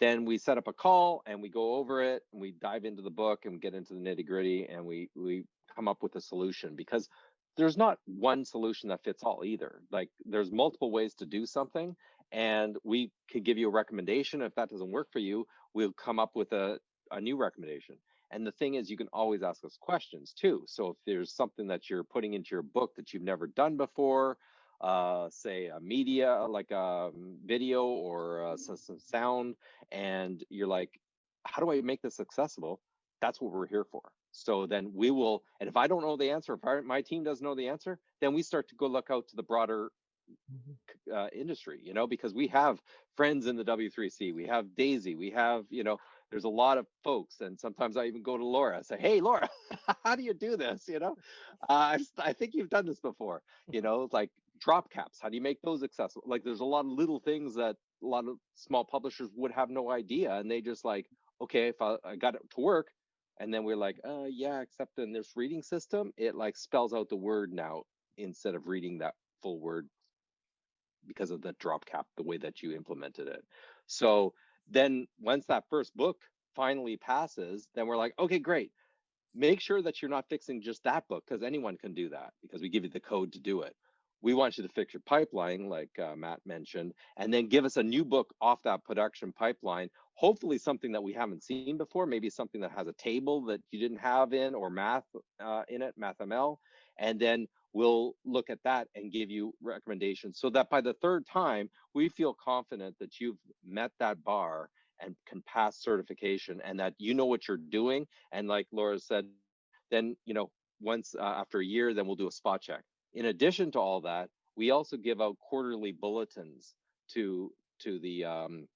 then we set up a call and we go over it and we dive into the book and get into the nitty gritty and we we come up with a solution because there's not one solution that fits all either. Like there's multiple ways to do something and we could give you a recommendation. If that doesn't work for you, we'll come up with a a new recommendation. And the thing is, you can always ask us questions too. So if there's something that you're putting into your book that you've never done before, uh, say a media like a video or uh, some, some sound, and you're like, how do I make this accessible? That's what we're here for. So then we will, and if I don't know the answer, if our, my team doesn't know the answer, then we start to go look out to the broader uh, industry, you know, because we have friends in the W3C, we have Daisy, we have, you know, there's a lot of folks, and sometimes I even go to Laura, I say, "Hey, Laura, how do you do this?" You know, uh, I, I think you've done this before. You know, like drop caps. How do you make those accessible? Like, there's a lot of little things that a lot of small publishers would have no idea, and they just like, okay, if I, I got it to work, and then we're like, uh, yeah, except in this reading system, it like spells out the word now instead of reading that full word because of the drop cap, the way that you implemented it. So then once that first book finally passes, then we're like, okay, great. Make sure that you're not fixing just that book because anyone can do that because we give you the code to do it. We want you to fix your pipeline, like uh, Matt mentioned, and then give us a new book off that production pipeline. Hopefully, something that we haven't seen before, maybe something that has a table that you didn't have in or math uh, in it, MathML. And then we'll look at that and give you recommendations so that by the third time, we feel confident that you've met that bar and can pass certification and that you know what you're doing. And like Laura said, then, you know, once uh, after a year, then we'll do a spot check. In addition to all that, we also give out quarterly bulletins to to the um,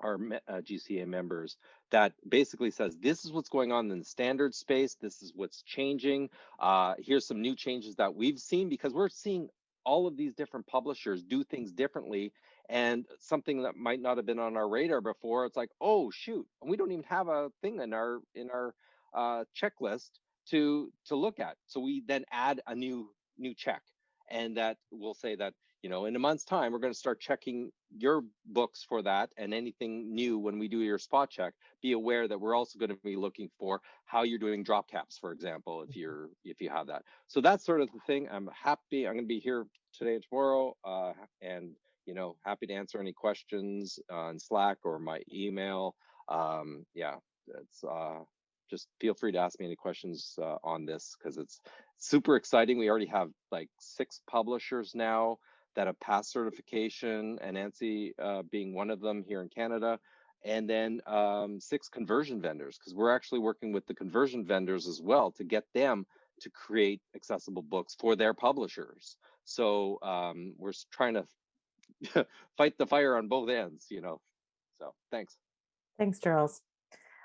our uh, GCA members that basically says this is what's going on in the standard space. This is what's changing. Uh, here's some new changes that we've seen because we're seeing all of these different publishers do things differently and something that might not have been on our radar before it's like oh shoot and we don't even have a thing in our in our uh, checklist to to look at so we then add a new new check and that will say that you know in a month's time we're going to start checking your books for that and anything new when we do your spot check. Be aware that we're also going to be looking for how you're doing drop caps for example if you're if you have that. So that's sort of the thing. I'm happy i'm going to be here today and tomorrow uh, and you know happy to answer any questions on slack or my email. Um yeah it's uh just feel free to ask me any questions uh, on this because it's super exciting we already have like six publishers now that have passed certification, and Anansi uh, being one of them here in Canada, and then um, six conversion vendors, because we're actually working with the conversion vendors as well to get them to create accessible books for their publishers. So um, we're trying to fight the fire on both ends, you know. So thanks. Thanks, Charles.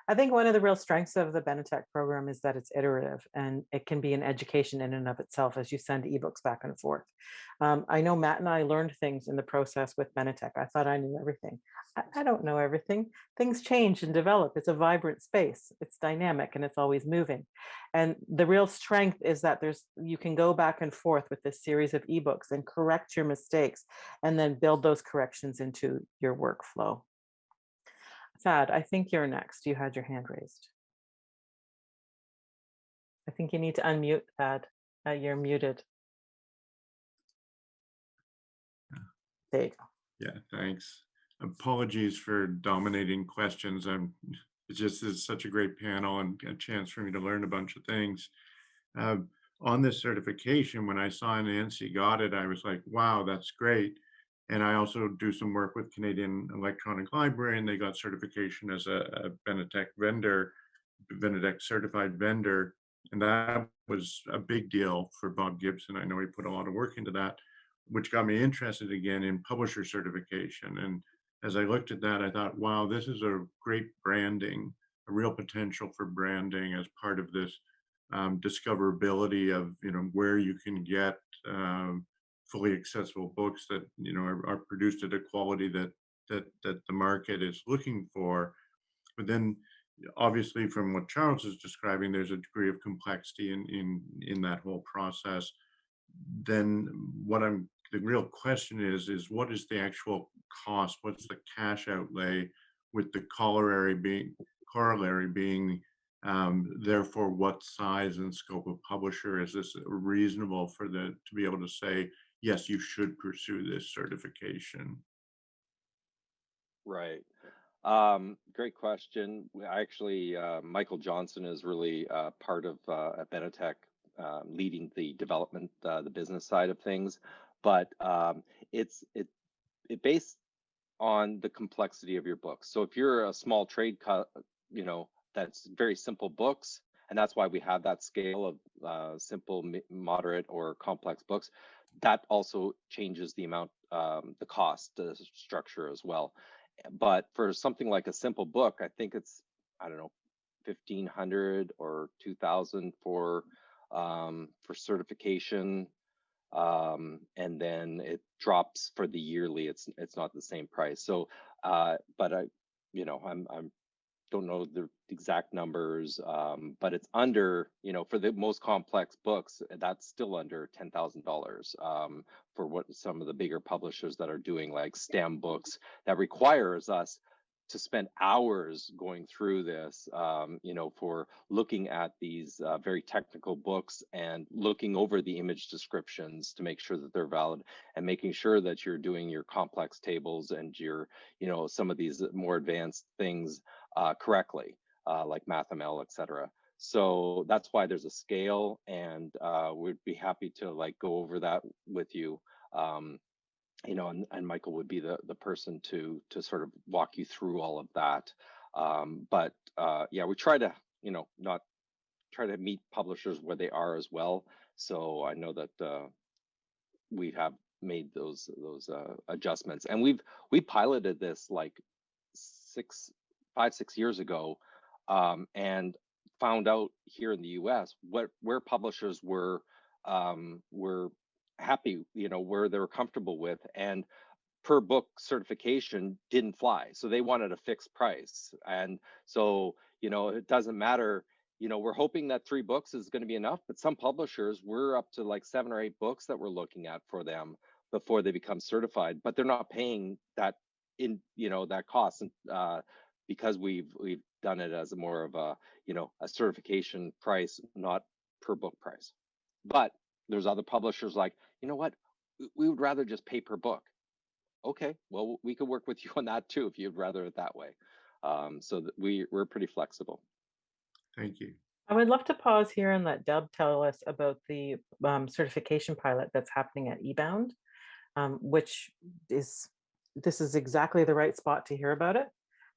I think one of the real strengths of the Benetech program is that it's iterative and it can be an education in and of itself as you send ebooks back and forth. Um, I know Matt and I learned things in the process with Benetech. I thought I knew everything. I, I don't know everything. Things change and develop. It's a vibrant space. It's dynamic and it's always moving. And the real strength is that there's you can go back and forth with this series of ebooks and correct your mistakes and then build those corrections into your workflow. Thad, I think you're next. You had your hand raised. I think you need to unmute Thad. Uh, you're muted. There you go. Yeah, thanks. Apologies for dominating questions. I'm it's just it's such a great panel and a chance for me to learn a bunch of things. Uh, on this certification, when I saw Anansi got it, I was like, wow, that's great. And I also do some work with Canadian Electronic Library and they got certification as a, a Benetech vendor, Benetech certified vendor. And that was a big deal for Bob Gibson. I know he put a lot of work into that, which got me interested again in publisher certification. And as I looked at that, I thought, wow, this is a great branding, a real potential for branding as part of this um, discoverability of, you know, where you can get um, fully accessible books that you know are, are, produced at a quality that that that the market is looking for. But then obviously from what charles is describing there's a degree of complexity in in in that whole process. Then what i'm the real question is is what is the actual cost? What's the cash outlay with the corollary being corollary being um, therefore what size and scope of publisher? Is this reasonable for the to be able to say yes, you should pursue this certification. Right. Um, great question. Actually, uh, Michael Johnson is really uh, part of uh, Benetech, um, leading the development, uh, the business side of things. But um, it's it it based on the complexity of your books. So if you're a small trade, you know, that's very simple books, and that's why we have that scale of uh, simple, moderate, or complex books. That also changes the amount, um, the cost, the structure as well but for something like a simple book, I think it's I don't know, fifteen hundred or two thousand for um, for certification, um, and then it drops for the yearly. It's it's not the same price. So, uh, but I, you know, I'm I'm don't know the exact numbers, um, but it's under, you know, for the most complex books, that's still under ten thousand um, dollars for what some of the bigger publishers that are doing like STEM books that requires us to spend hours going through this, um, you know, for looking at these uh, very technical books and looking over the image descriptions to make sure that they're valid and making sure that you're doing your complex tables and your, you know, some of these more advanced things uh, correctly, uh, like MathML, et cetera. So that's why there's a scale and uh, we'd be happy to like go over that with you. Um, you know, and, and Michael would be the, the person to to sort of walk you through all of that. Um, but uh, yeah, we try to, you know, not try to meet publishers where they are as well. So I know that uh, we have made those those uh, adjustments, and we've we piloted this like six five six years ago um, and found out here in the us what where publishers were um, were happy you know where they were comfortable with and per book certification didn't fly so they wanted a fixed price and so you know it doesn't matter you know we're hoping that three books is going to be enough but some publishers we're up to like seven or eight books that we're looking at for them before they become certified but they're not paying that in you know that cost and uh, because we've we've done it as a more of a you know a certification price not per book price. But there's other publishers like you know what? We would rather just pay per book. Okay well we could work with you on that too if you'd rather it that way. Um, so that we we're pretty flexible. Thank you. I would love to pause here and let Deb tell us about the um, certification pilot that's happening at eBound, um, which is, this is exactly the right spot to hear about it,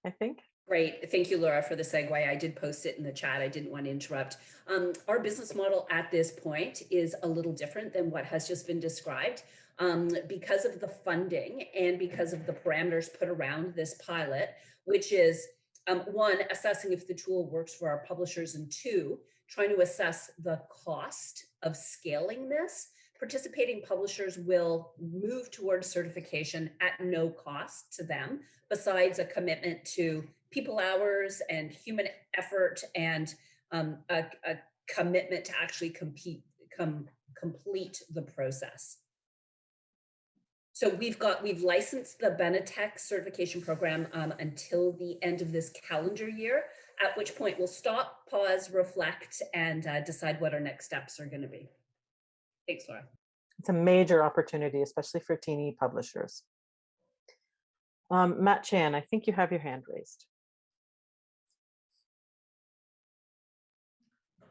I think. Great. Thank you, Laura, for the segue. I did post it in the chat. I didn't want to interrupt. Um, our business model at this point is a little different than what has just been described. Um, because of the funding and because of the parameters put around this pilot, which is um, one, assessing if the tool works for our publishers, and two, trying to assess the cost of scaling this. Participating publishers will move towards certification at no cost to them, besides a commitment to people hours and human effort and um, a, a, commitment to actually compete, com, complete the process. So we've got, we've licensed the Benetech certification program um, until the end of this calendar year, at which point we'll stop, pause, reflect, and uh, decide what our next steps are gonna be. Thanks, Laura. It's a major opportunity, especially for teeny publishers. Um, Matt Chan, I think you have your hand raised.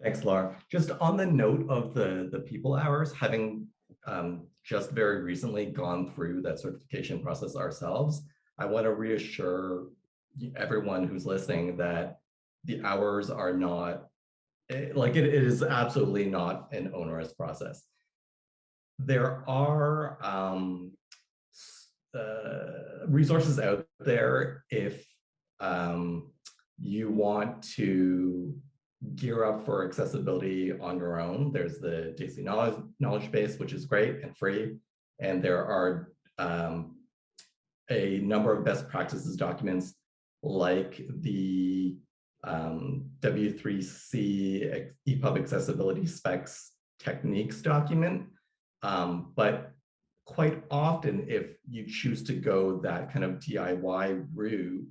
Thanks, Laura. Just on the note of the, the people hours, having um, just very recently gone through that certification process ourselves, I want to reassure everyone who's listening that the hours are not, eh, like it, it is absolutely not an onerous process. There are um, uh, resources out there if um, you want to gear up for accessibility on your own. There's the JC knowledge, knowledge base, which is great and free. And there are um, a number of best practices documents like the um, W3C EPUB accessibility specs techniques document. Um, but quite often, if you choose to go that kind of DIY route,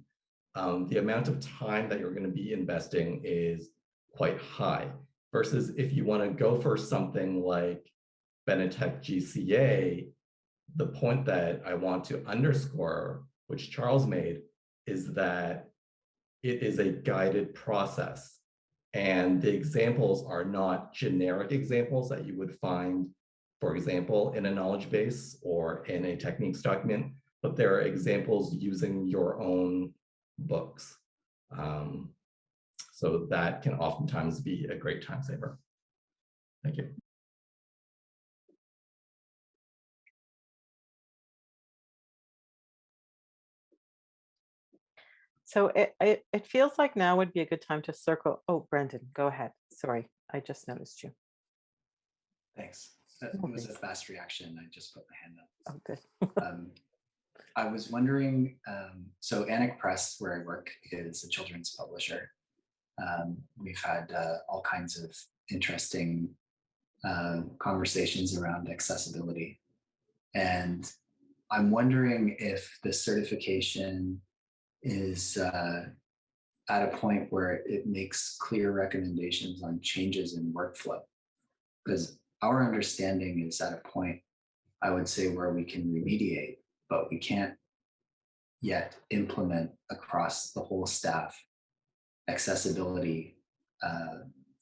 um, the amount of time that you're going to be investing is quite high versus if you want to go for something like Benetech GCA, the point that I want to underscore, which Charles made, is that it is a guided process. And the examples are not generic examples that you would find, for example, in a knowledge base or in a techniques document, but there are examples using your own books. Um, so that can oftentimes be a great time saver. Thank you. So it, it, it feels like now would be a good time to circle. Oh, Brendan, go ahead. Sorry, I just noticed you. Thanks. That No was a fast reaction. I just put my hand up. Okay. Um, I was wondering, um, so Annick Press, where I work, is a children's publisher. Um, we've had uh, all kinds of interesting uh, conversations around accessibility. And I'm wondering if the certification is uh, at a point where it makes clear recommendations on changes in workflow. Because our understanding is at a point, I would say, where we can remediate, but we can't yet implement across the whole staff accessibility uh,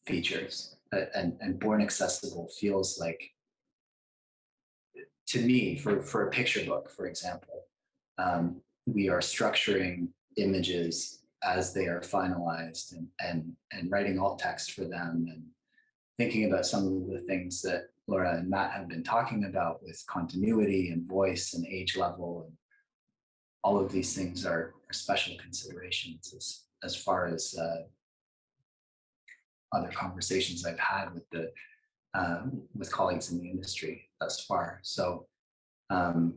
features. And, and Born Accessible feels like, to me, for, for a picture book, for example, um, we are structuring images as they are finalized and, and, and writing alt text for them and thinking about some of the things that Laura and Matt have been talking about with continuity and voice and age level. And all of these things are, are special considerations as, as far as uh, other conversations I've had with the um, with colleagues in the industry thus far. So um,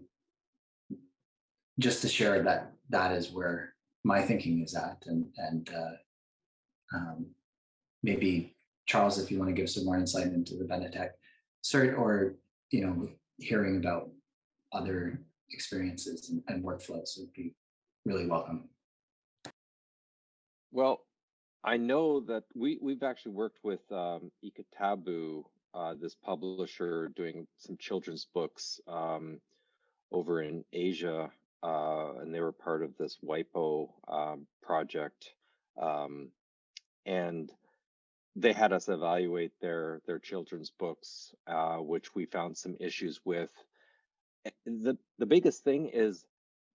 just to share that that is where my thinking is at and and uh, um, maybe Charles, if you want to give some more insight into the Benetech cert or you know hearing about other experiences and, and workflows would be really welcome. Well, I know that we we've actually worked with um, Ikatabu, uh, this publisher, doing some children's books um, over in Asia, uh, and they were part of this WIPO um, project, um, and they had us evaluate their their children's books, uh, which we found some issues with. Eh, The the biggest thing is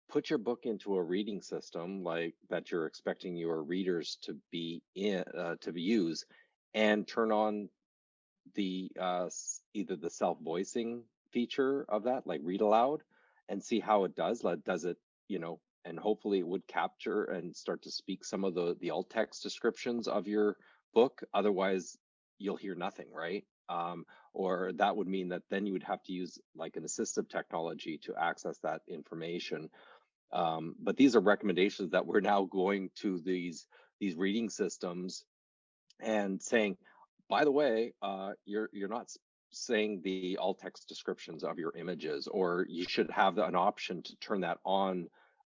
put your book into a reading system like that you're expecting your readers to be in uh, to use and turn on the uh, either the self voicing feature of that like read aloud and see how it does like does it you know and hopefully it would capture and start to speak some of the the alt text descriptions of your book otherwise you'll hear nothing right? Um, or that would mean that then you would have to use like an assistive technology to access that information. Um, but these are recommendations that we're now going to these these reading systems and saying by the way uh, you're you're not saying the alt text descriptions of your images or you should have an option to turn that on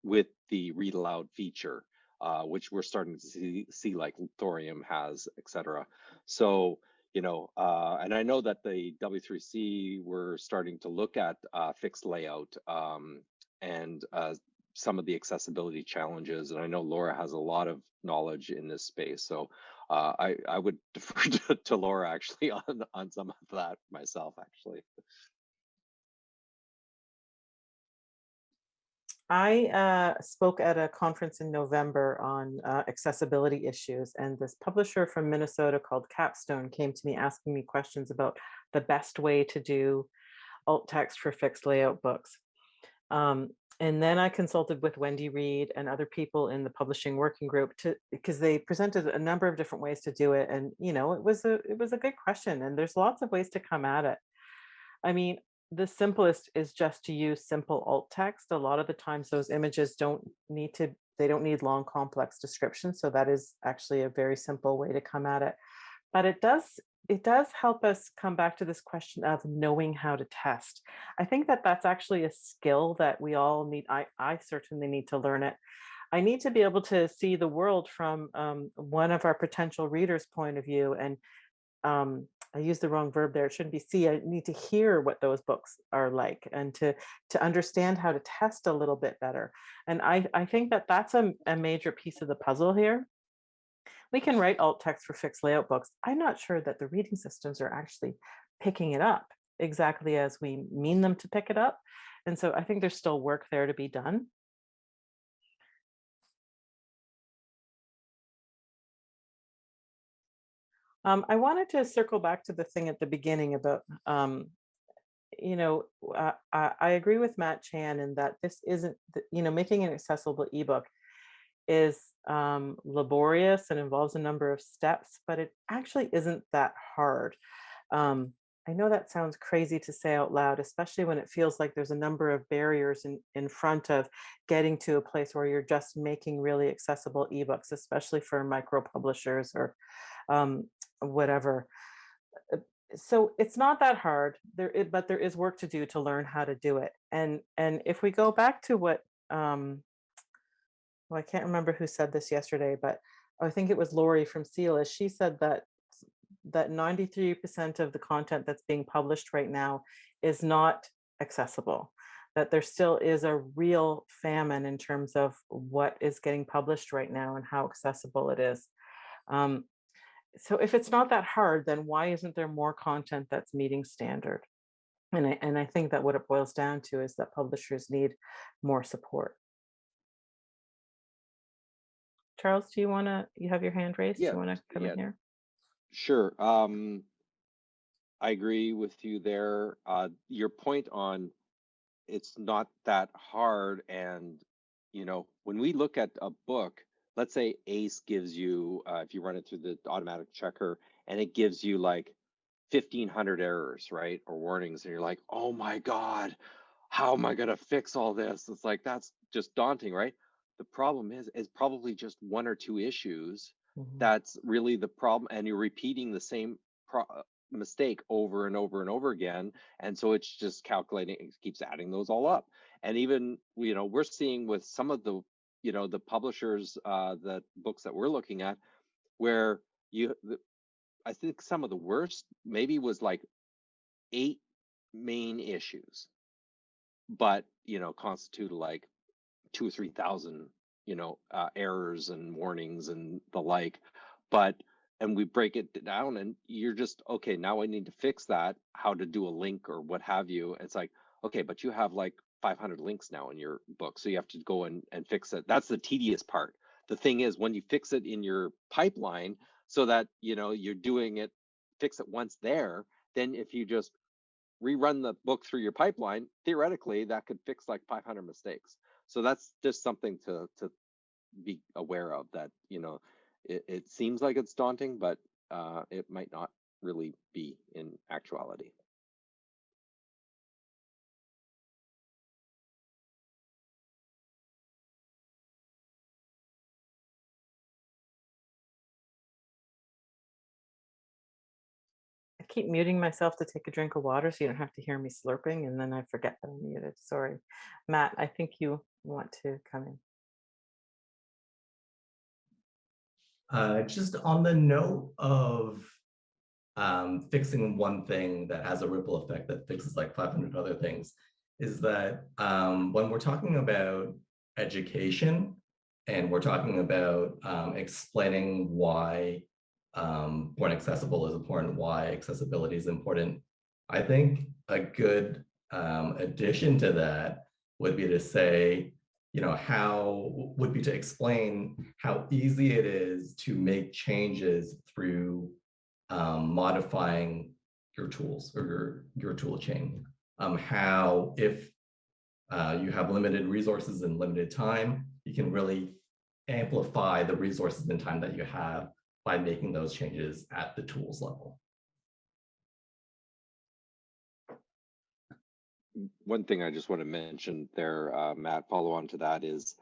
with the read aloud feature uh, which we're starting to see, see like Thorium has et cetera. so you know uh, and i know that the w3c were starting to look at uh, fixed layout um, and uh, some of the accessibility challenges. And I know Laura has a lot of knowledge in this space. So uh, I, I would defer to, to Laura actually on, on some of that myself, actually. I uh, spoke at a conference in November on uh, accessibility issues, and this publisher from Minnesota called Capstone came to me asking me questions about the best way to do alt text for fixed layout books. Um, and then I consulted with Wendy Reid and other people in the publishing working group to because they presented a number of different ways to do it, and you know it was a it was a good question, and there's lots of ways to come at it. I mean, the simplest is just to use simple alt text. A lot of the times those images don't need to, they don't need long complex descriptions. So that is actually a very simple way to come at it. But it does, it does help us come back to this question of knowing how to test. I think that that's actually a skill that we all need. I, I certainly need to learn it. I need to be able to see the world from um, one of our potential readers' point of view and um, I used the wrong verb there. It shouldn't be see. I need to hear what those books are like and to to understand how to test a little bit better. And I, I think that that's a, a major piece of the puzzle here. We can write alt text for fixed layout books. I'm not sure that the reading systems are actually picking it up exactly as we mean them to pick it up. And so I think there's still work there to be done. Um, I wanted to circle back to the thing at the beginning about, um, you know, uh, I, I agree with Matt Chan in that this isn't, th- you know, making an accessible ebook is um, laborious and involves a number of steps, but it actually isn't that hard. Um, I know that sounds crazy to say out loud, especially when it feels like there's a number of barriers in, in front of getting to a place where you're just making really accessible ebooks, especially for micro publishers or um, whatever. Uh, So it's not that hard, there, but there is work to do to learn how to do it. And and if we go back to what, um, well, I can't remember who said this yesterday, but I think it was Lori from CELA. She said that that 93% of the content that's being published right now is not accessible. That there still is a real famine in terms of what is getting published right now and how accessible it is. Um, so if it's not that hard, then why isn't there more content that's meeting standard? And I, and I think that what it boils down to is that publishers need more support. Charles, do you want to, you have your hand raised? Do you want to come yeah. in here? Sure. Um, I agree with you there. Uh, your point on it's not that hard. And, you know, when we look at a book, let's say Ace gives you, uh, if you run it through the automatic checker and it gives you like 1500 errors, right? Or warnings. And you're like, oh my God, how am I going to fix all this? It's like, that's just daunting, right? The problem is, is probably just one or two issues Mhm. that's really the problem and you're repeating the same pro- uh, mistake over and over and over again and so it's just calculating it keeps adding those all up and even you know we're seeing with some of the you know the publishers uh the books that we're looking at where you the, i think some of the worst maybe was like eight main issues but you know constitute like two or three thousand you know uh, errors and warnings and the like but and we break it down and you're just okay now i need to fix that how to do a link or what have you. It's like okay but you have like 500 links now in your book so you have to go and, and fix it. That's the tedious part. The thing is when you fix it in your pipeline so that you know you're doing it fix it once there then if you just rerun the book through your pipeline theoretically that could fix like 500 mistakes. So that's just something to to be aware of that you know it, it seems like it's daunting but uh it might not really be in actuality keep muting myself to take a drink of water so you don't have to hear me slurping and then I forget that I'm muted. Sorry. Matt, I think you want to come in. Uh, just on the note of um, fixing one thing that has a ripple effect that fixes like 500 other things, is that um, when we're talking about education and we're talking about um, explaining why um, born accessible is important, why accessibility is important, I think a good um, addition to that would be to say, you know, how would be to explain how easy it is to make changes through um, modifying your tools or your, your tool chain. Um, how if uh, you have limited resources and limited time, you can really amplify the resources and time that you have by making those changes at the tools level. one thing I just want to mention there, uh, Matt, follow on to that is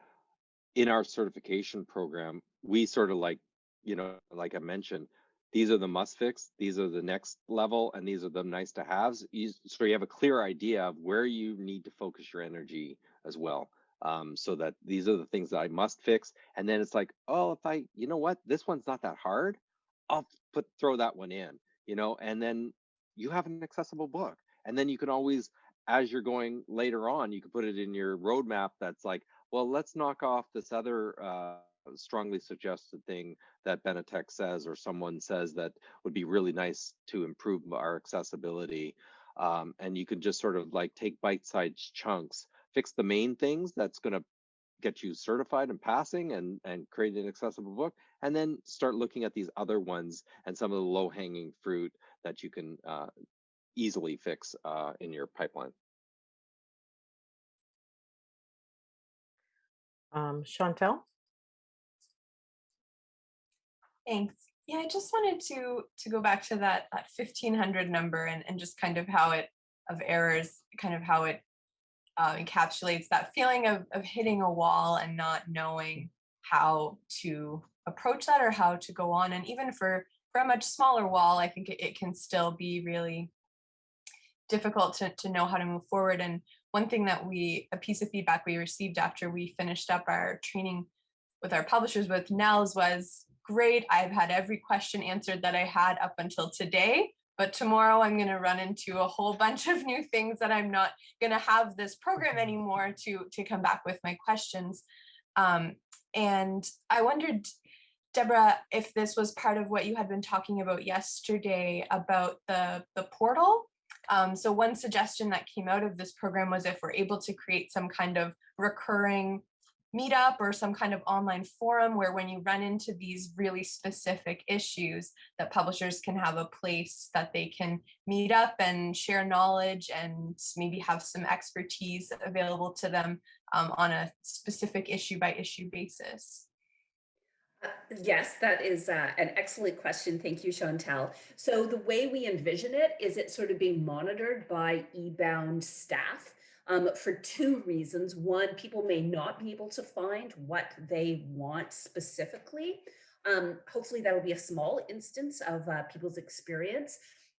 in our certification program, we sort of like, you know, like I mentioned, these are the must fix, these are the next level, and these are the nice to haves. So you have a clear idea of where you need to focus your energy as well. Um, so that these are the things that I must fix. And then it's like, oh, if I, you know what, this one's not that hard, I'll put throw that one in you know, and then you have an accessible book. And then you can always, as you're going later on, you can put it in your roadmap that's like, well, let's knock off this other uh, strongly suggested thing that Benetech says or someone says that would be really nice to improve our accessibility. Um, and you can just sort of like take bite-sized chunks, fix the main things that's going to get you certified and passing and and create an accessible book and then start looking at these other ones and some of the low hanging fruit that you can uh, easily fix uh, in your pipeline. Um, Chantal? Thanks. Yeah, I just wanted to to go back to that, that 1500 number and, and just kind of how it of errors, kind of how it uh, encapsulates that feeling of, of hitting a wall and not knowing how to approach that or how to go on. And even for, for a much smaller wall, I think it, it can still be really difficult to, to know how to move forward. And one thing that we, a piece of feedback we received after we finished up our training with our publishers with NNELS was great. I've had every question answered that I had up until today but tomorrow I'm going to run into a whole bunch of new things that I'm not going to have this program anymore to, to come back with my questions. Um, and I wondered, Deborah, if this was part of what you had been talking about yesterday about the, the portal. Um, so one suggestion that came out of this program was if we're able to create some kind of recurring meetup or some kind of online forum where when you run into these really specific issues that publishers can have a place that they can meet up and share knowledge and maybe have some expertise available to them um, on a specific issue by issue basis. Uh, yes, that is uh, an excellent question. Thank you, Chantal. So the way we envision it is it sort of being monitored by eBound staff um, for two reasons. One, people may not be able to find what they want specifically. Um, hopefully that'll be a small instance of uh, people's experience.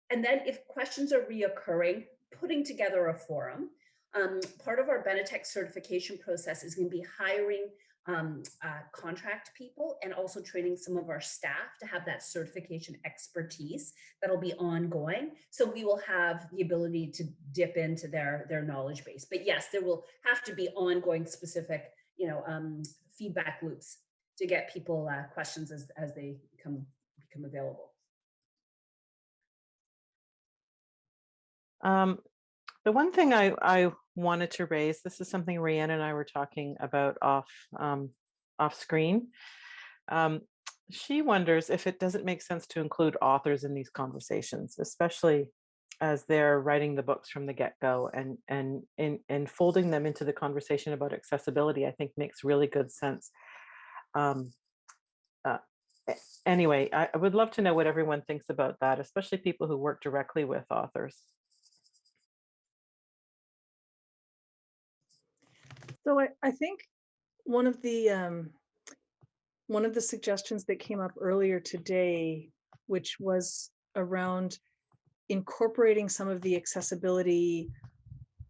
And then if questions are reoccurring, putting together a forum. Um, part of our Benetech certification process is going to be hiring um, uh, contract people and also training some of our staff to have that certification expertise that'll be ongoing. So we will have the ability to dip into their, their knowledge base. But yes, there will have to be ongoing specific, you know, um, feedback loops to get people uh, questions as, as they come, become available. Um, the one thing I, I wanted to raise, this is something Rihanna and I were talking about off, um, off screen. Um, she wonders if it doesn't make sense to include authors in these conversations, especially as they're writing the books from the get-go and and in and folding them into the conversation about accessibility, I think makes really good sense. Um, uh, anyway, I, I would love to know what everyone thinks about that, especially people who work directly with authors. So I, I think one of the um, one of the suggestions that came up earlier today, which was around incorporating some of the accessibility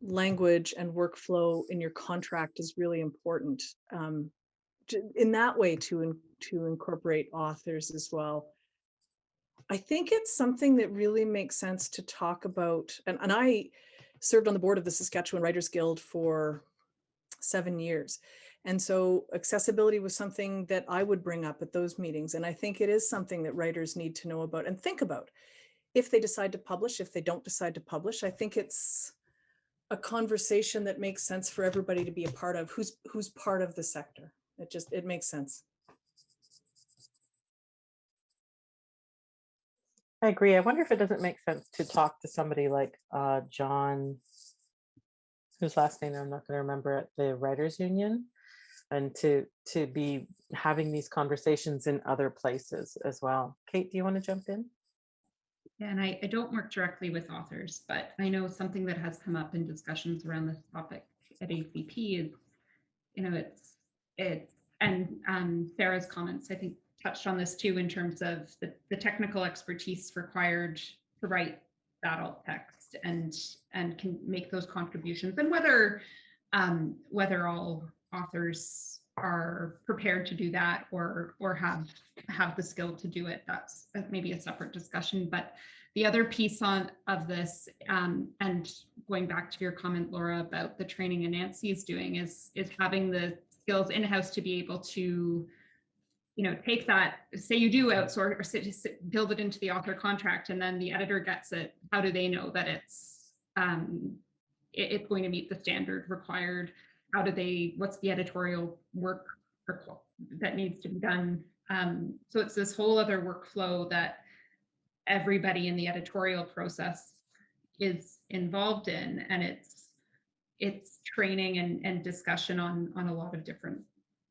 language and workflow in your contract is really important. Um, in that way to, to incorporate authors as well. I think it's something that really makes sense to talk about. And, and I served on the board of the Saskatchewan Writers Guild for seven years. And so accessibility was something that I would bring up at those meetings. And I think it is something that writers need to know about and think about if they decide to publish, if they don't decide to publish. I think it's a conversation that makes sense for everybody to be a part of who's who's part of the sector. It just, it makes sense. I agree. I wonder if it doesn't make sense to talk to somebody like uh, John whose last name I'm not going to remember at the Writers Union, and to to be having these conversations in other places as well. Kate, do you want to jump in? Yeah, and I, I don't work directly with authors, but I know something that has come up in discussions around this topic at ACP is, you know, it's it's and um, Sarah's comments I think touched on this too in terms of the, the technical expertise required to write that alt text and and can make those contributions and whether um, whether all authors are prepared to do that or or have have the skill to do it that's maybe a separate discussion but the other piece on of this um, and going back to your comment laura about the training and nancy is doing is is having the skills in-house to be able to you know take that say you do outsource or sit, sit, build it into the author contract and then the editor gets it how do they know that it's um, it, it's going to meet the standard required? How do they what's the editorial work that needs to be done? Um, so it's this whole other workflow that everybody in the editorial process is involved in and it's it's training and, and discussion on on a lot of different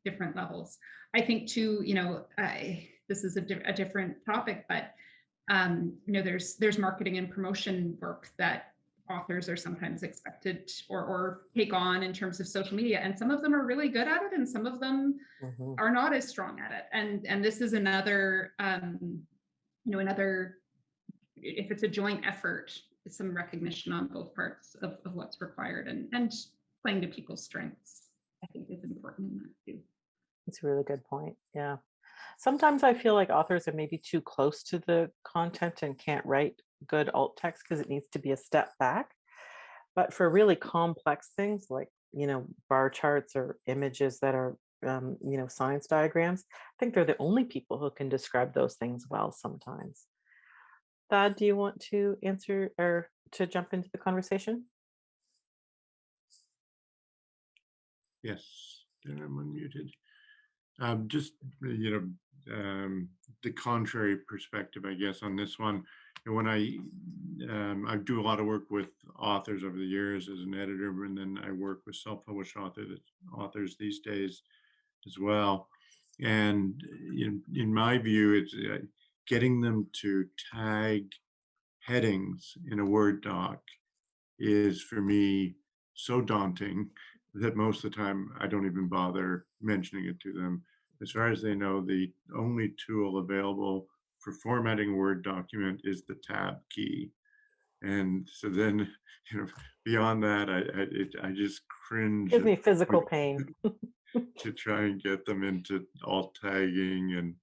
different levels. I think too you know I, this is a, di a different topic but um, you know there's there's marketing and promotion work that authors are sometimes expected or, or take on in terms of social media and some of them are really good at it and some of them mm-hmm. are not as strong at it. And and this is another um, you know another if it's a joint effort some recognition on both parts of, of what's required and and playing to people's strengths i think is important in that too it's a really good point yeah sometimes i feel like authors are maybe too close to the content and can't write good alt text because it needs to be a step back. But for really complex things like, you know, bar charts or images that are, um, you know, science diagrams, I think they're the only people who can describe those things well sometimes. Thad, do you want to answer or to jump into the conversation? Yes, I'm unmuted. Um, just, you know, um, the contrary perspective, I guess, on this one and when I um, I do a lot of work with authors over the years as an editor, and then I work with self-published authors authors these days as well. And in in my view, it's uh, getting them to tag headings in a Word doc is for me so daunting that most of the time I don't even bother mentioning it to them. As far as they know, the only tool available for formatting Word document is the tab key. And so then, you know, beyond that, I I, it, I just cringe. Gives me physical pain. to try and get them into alt tagging and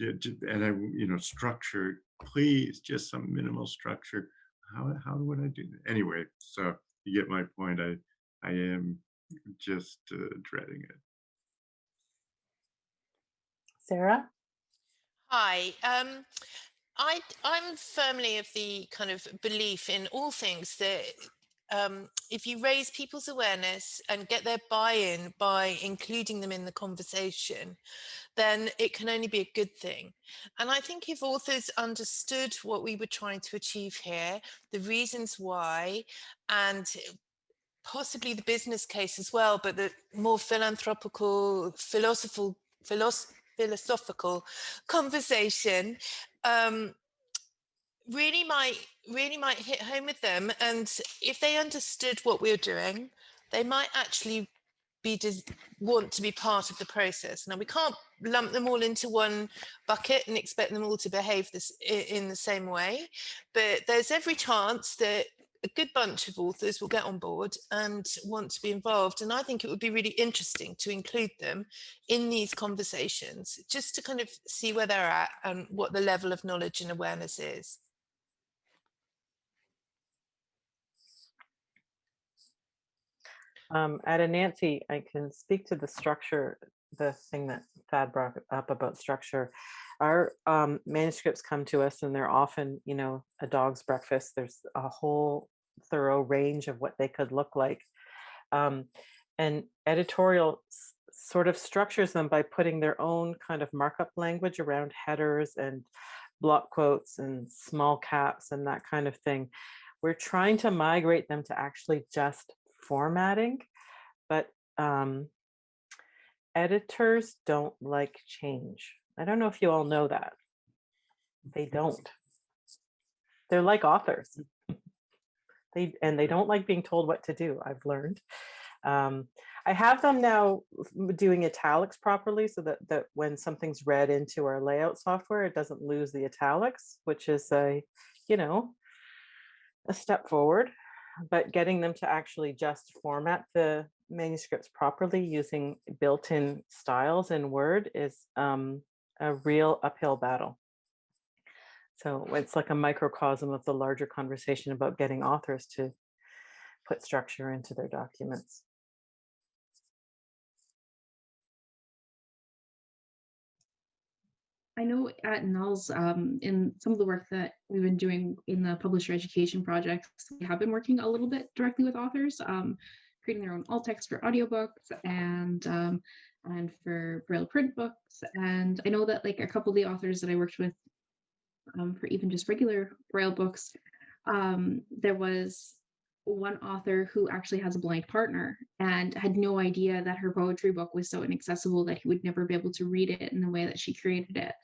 and I you know structure. Please, just some minimal structure. How how would I do that? Anyway, so you get my point. I I am just uh, dreading it. Sarah? Hi. Um, I, I'm firmly of the kind of belief in all things that um, if you raise people's awareness and get their buy-in by including them in the conversation, then it can only be a good thing. And I think if authors understood what we were trying to achieve here, the reasons why, and possibly the business case as well, but the more philanthropical, philosophical, philosoph philosophical conversation um, really might really might hit home with them. And if they understood what we are doing they might actually be want to be part of the process. Now we can't lump them all into one bucket and expect them all to behave this in the same way but there's every chance that a good bunch of authors will get on board and want to be involved. And I think it would be really interesting to include them in these conversations, just to kind of see where they're at and what the level of knowledge and awareness is. Um, at Anansi, I can speak to the structure, the thing that Thad brought up about structure our um, manuscripts come to us and they're often, you know, a dog's breakfast. There's a whole thorough range of what they could look like. Um, and editorial sort of structures them by putting their own kind of markup language around headers and block quotes and small caps and that kind of thing. We're trying to migrate them to actually just formatting, but um, editors don't like change. I don't know if you all know that. They don't. They're like authors. They and they don't like being told what to do, I've learned. Um, I have them now doing italics properly so that, that when something's read into our layout software, it doesn't lose the italics, which is a, you know, a step forward. but getting them to actually just format the manuscripts properly using built-in styles in Word is um, a real uphill battle. So it's like a microcosm of the larger conversation about getting authors to put structure into their documents. I know at NNELS, um, in some of the work that we've been doing in the publisher education projects, we have been working a little bit directly with authors, um, creating their own alt text for audiobooks and um, and for Braille print books. And I know that like a couple of the authors that I worked with um, for even just regular Braille books, um, there was one author who actually has a blind partner and had no idea that her poetry book was so inaccessible that he would never be able to read it in the way that she created it.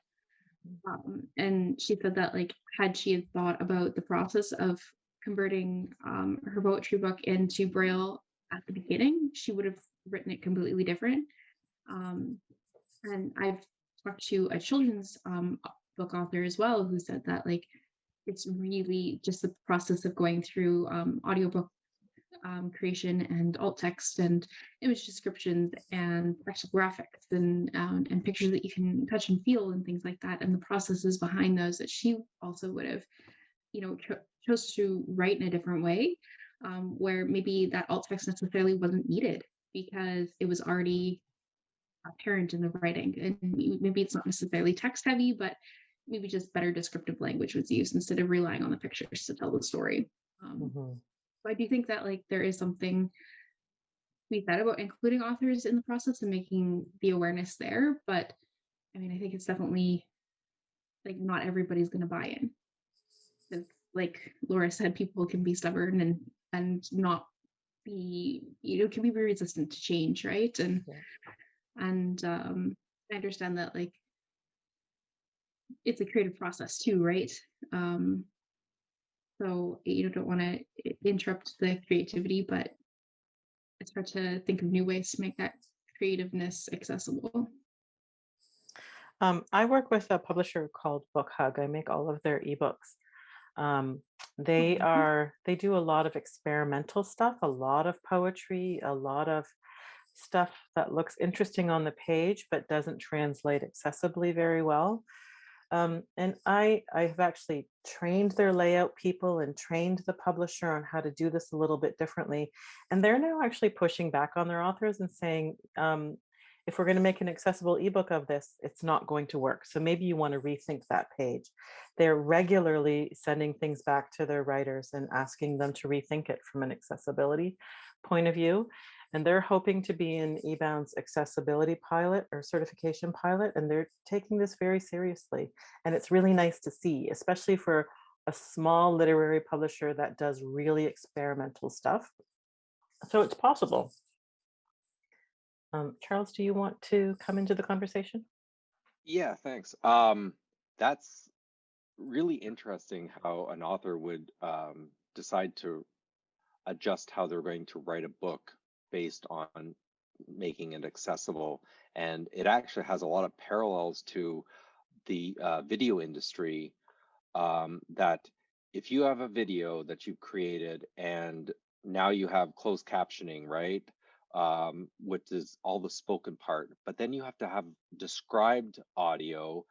Um, and she said that like had she had thought about the process of converting um, her poetry book into braille at the beginning she would have written it completely different um, and i've talked to a children's um, book author as well who said that like it's really just the process of going through um, audiobook um, creation and alt text and image descriptions and actual graphics and um, and pictures that you can touch and feel and things like that and the processes behind those that she also would have you know cho chose to write in a different way um, where maybe that alt text necessarily wasn't needed because it was already apparent in the writing and maybe it's not necessarily text heavy but maybe just better descriptive language was used instead of relying on the pictures to tell the story um, mm -hmm. So I do think that like there is something be said about including authors in the process and making the awareness there. But I mean, I think it's definitely like not everybody's going to buy in. Like Laura said, people can be stubborn and and not be you know can be very resistant to change, right? And yeah. And um, I understand that like it's a creative process too, right? Um, so you don't want to interrupt the creativity, but it's hard to think of new ways to make that creativeness accessible. Um, I work with a publisher called Book Hug. I make all of their ebooks. Um, they mm-hmm. are they do a lot of experimental stuff, a lot of poetry, a lot of stuff that looks interesting on the page but doesn't translate accessibly very well. Um, and I, I have actually trained their layout people and trained the publisher on how to do this a little bit differently. And they're now actually pushing back on their authors and saying, um, if we're going to make an accessible ebook of this, it's not going to work. So maybe you want to rethink that page. They're regularly sending things back to their writers and asking them to rethink it from an accessibility point of view and they're hoping to be in eBound's accessibility pilot or certification pilot, and they're taking this very seriously. And it's really nice to see, especially for a small literary publisher that does really experimental stuff. So it's possible. Um, Charles, do you want to come into the conversation? Yeah, thanks. Um, that's really interesting how an author would um, decide to adjust how they're going to write a book based on making it accessible. And it actually has a lot of parallels to the uh, video industry um, that if you have a video that you've created and now you have closed captioning, right? Um, which is all the spoken part, but then you have to have described audio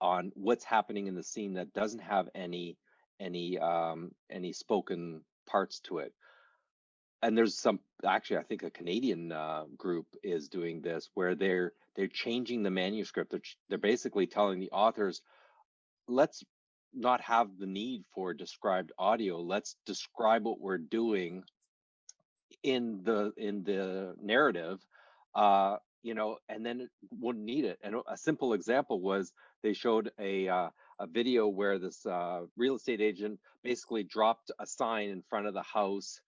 on what's happening in the scene that doesn't have any any um, any spoken parts to it and there's some actually i think a canadian uh, group is doing this where they're they're changing the manuscript. They're, they're basically telling the authors let's not have the need for described audio. Let's describe what we're doing in the in the narrative uh you know and then wouldn't need it. And a simple example was they showed a uh, a video where this uh, real estate agent basically dropped a sign in front of the house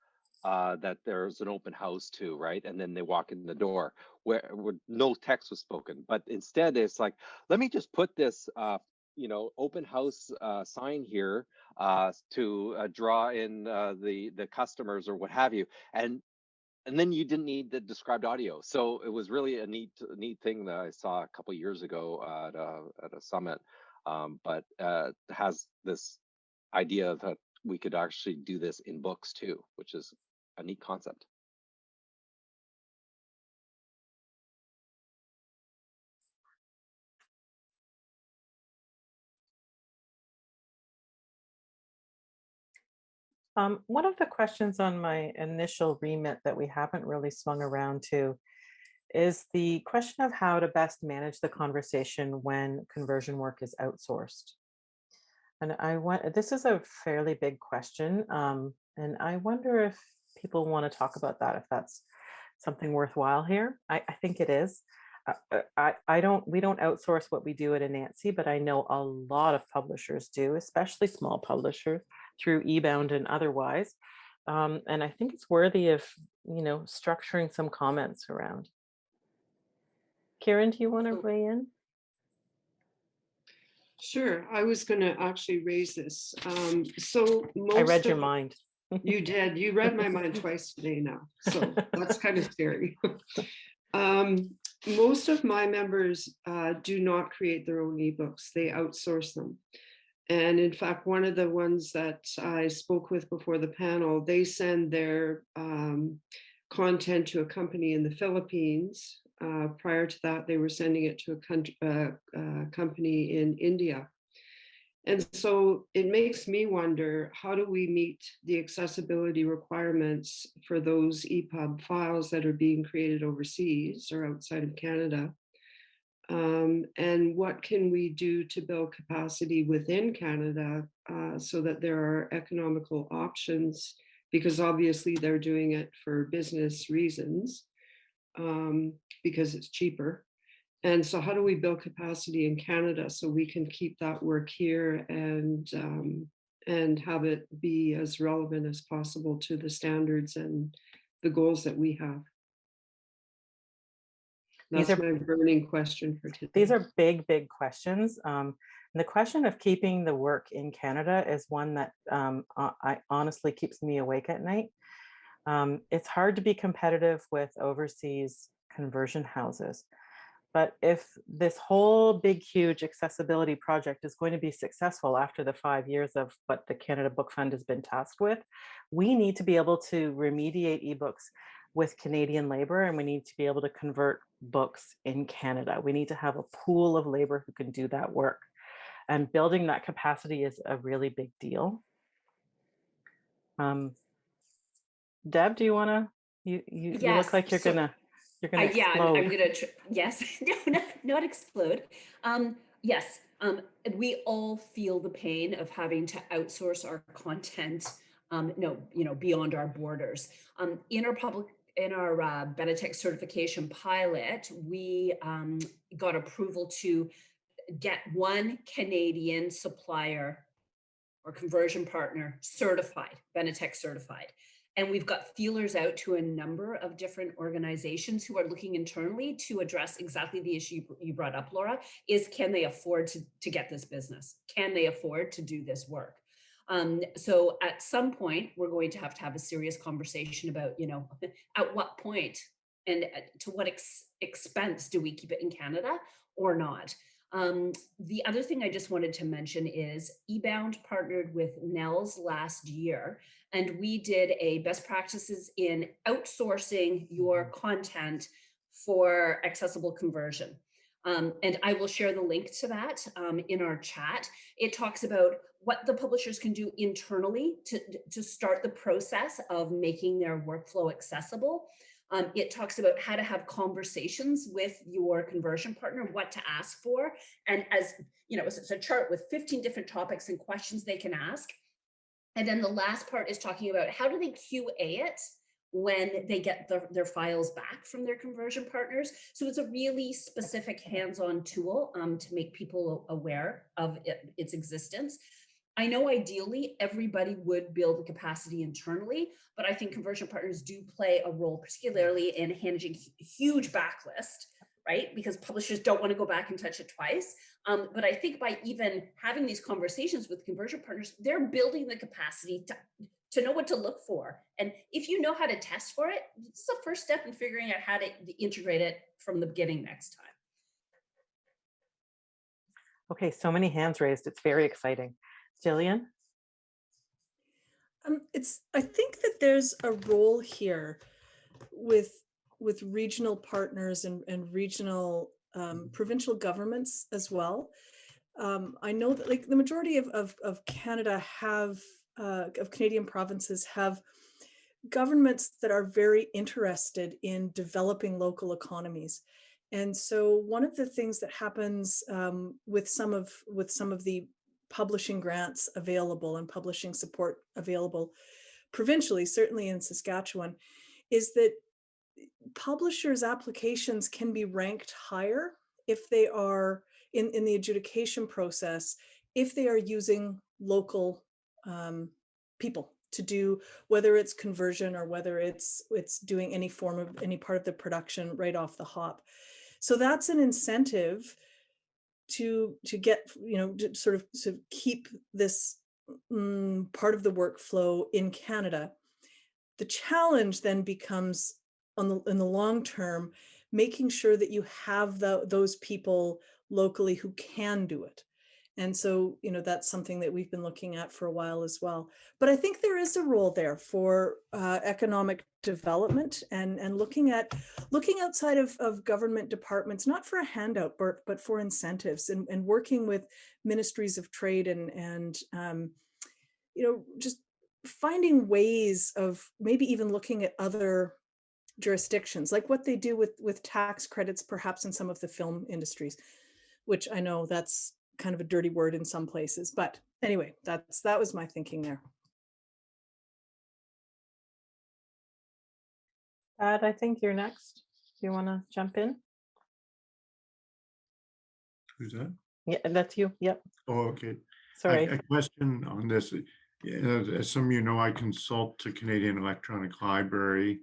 uh, that there's an open house too, right? And then they walk in the door where, where no text was spoken. But instead, it's like, let me just put this, uh, you know, open house uh, sign here uh, to uh, draw in the the customers or what have you, and and then you didn't need the described audio. So it was really a neat neat thing that I saw a couple years ago at a, at a summit. Um, but has this idea that we could actually do this in books too, which is a neat concept. Um, one of the questions on my initial remit that we haven't really swung around to is the question of how to best manage the conversation when conversion work is outsourced. And I want, this is a fairly big question. Um, and I wonder if people want to talk about that, if that's something worthwhile here. I, I think it is. Uh, uh, I, I don't, we don't outsource what we do at Anansi, but I know a lot of publishers do, especially small publishers through eBound and otherwise. Um, and I think it's worthy of, you know, structuring some comments around. Karen, do you want to weigh in? Sure, I was going to actually raise this. Um, so I read your mind. You did. You read my mind twice today now, so that's kind of scary. Um, most of my members uh, do not create their own ebooks. They outsource them. And in fact, one of the ones that I spoke with before the panel, they send their um, content to a company in the Philippines. Uh, prior to that, they were sending it to a country, uh, uh, company in India. And so it makes me wonder, how do we meet the accessibility requirements for those EPUB files that are being created overseas or outside of Canada? Um, and what can we do to build capacity within Canada uh, so that there are economical options? Because obviously they're doing it for business reasons, um, because it's cheaper. And so how do we build capacity in Canada so we can keep that work here and um, and have it be as relevant as possible to the standards and the goals that we have? These That's are- my burning question for today. These are big, big questions. Um, and the question of keeping the work in Canada is one that um, I honestly keeps me awake at night. Um, it's hard to be competitive with overseas conversion houses. But if this whole big, huge accessibility project is going to be successful after the five years of what the Canada Book Fund has been tasked with, we need to be able to remediate ebooks with Canadian labor and we need to be able to convert books in Canada. We need to have a pool of labor who can do that work. And building that capacity is a really big deal. Um, Deb, do you want to, you, you, you look like you're so- gonna, you're Uh, gonna yeah, I'm, I'm gonna, yes, no, not, not explode. Um, yes, um, we all feel the pain of having to outsource our content, um, no, you know, beyond our borders. Um, in our public, in our uh, Benetech certification pilot, we um, got approval to get one Canadian supplier or conversion partner certified, Benetech certified. And we've got feelers out to a number of different organizations who are looking internally to address exactly the issue you- brought up, Laura, is can they afford to, to get this business? Can they afford to do this work? Um, so at some point, we're going to have to have a serious conversation about, you know, at what point and to what ex- expense do we keep it in Canada or not? Um, the other thing I just wanted to mention is eBound partnered with NNELS last year, and we did a best practices in outsourcing your content for accessible conversion. Um, and I will share the link to that um, in our chat. It talks about what the publishers can do internally to, to start the process of making their workflow accessible. Um, it talks about how to have conversations with your conversion partner, what to ask for. And as you know, it's a chart with 15 different topics and questions they can ask. And then the last part is talking about how do they QA it when they get their, their files back from their conversion partners. So it's a really specific hands-on tool um, to make people aware of it, its existence. I know ideally everybody would build the capacity internally, but I think conversion partners do play a role, particularly in managing huge backlist, right? Because publishers don't want to go back and touch it twice. Um, but I think by even having these conversations with conversion partners, they're building the capacity to, to know what to look for. And if you know how to test for it, it's the first step in figuring out how to integrate it from the beginning next time. Okay, so many hands raised. It's very exciting. Jillian? Um, it's, I think that there's a role here with, with regional partners and, and regional, um, provincial governments as well. Um, I know that like the majority of, of, of Canada have, uh, of Canadian provinces have governments that are very interested in developing local economies. And so one of the things that happens um, with some of with some of the publishing grants available and publishing support available provincially, certainly in Saskatchewan, is that publishers' applications can be ranked higher if they are in, in the adjudication process, if they are using local um, people to do whether it's conversion or whether it's it's doing any form of any part of the production right off the hop. So that's an incentive to to get you know to sort of to keep this mm, part of the workflow in Canada. The challenge then becomes on the in the long term, making sure that you have the, those people locally who can do it. And so, you know, that's something that we've been looking at for a while as well. But I think there is a role there for uh, economic development and, and looking at looking outside of, of government departments, not for a handout, but, but for incentives and, and working with ministries of trade and, and um, you know, just finding ways of maybe even looking at other jurisdictions, like what they do with, with tax credits, perhaps in some of the film industries, which I know that's kind of a dirty word in some places. But anyway, that's that was my thinking there. Brad, I think you're next. Do you want to jump in? Who's that? Yeah, that's you. Yep. Oh, okay. A- Sorry. A question on this. As some of you know, I consult to Canadian Electronic Library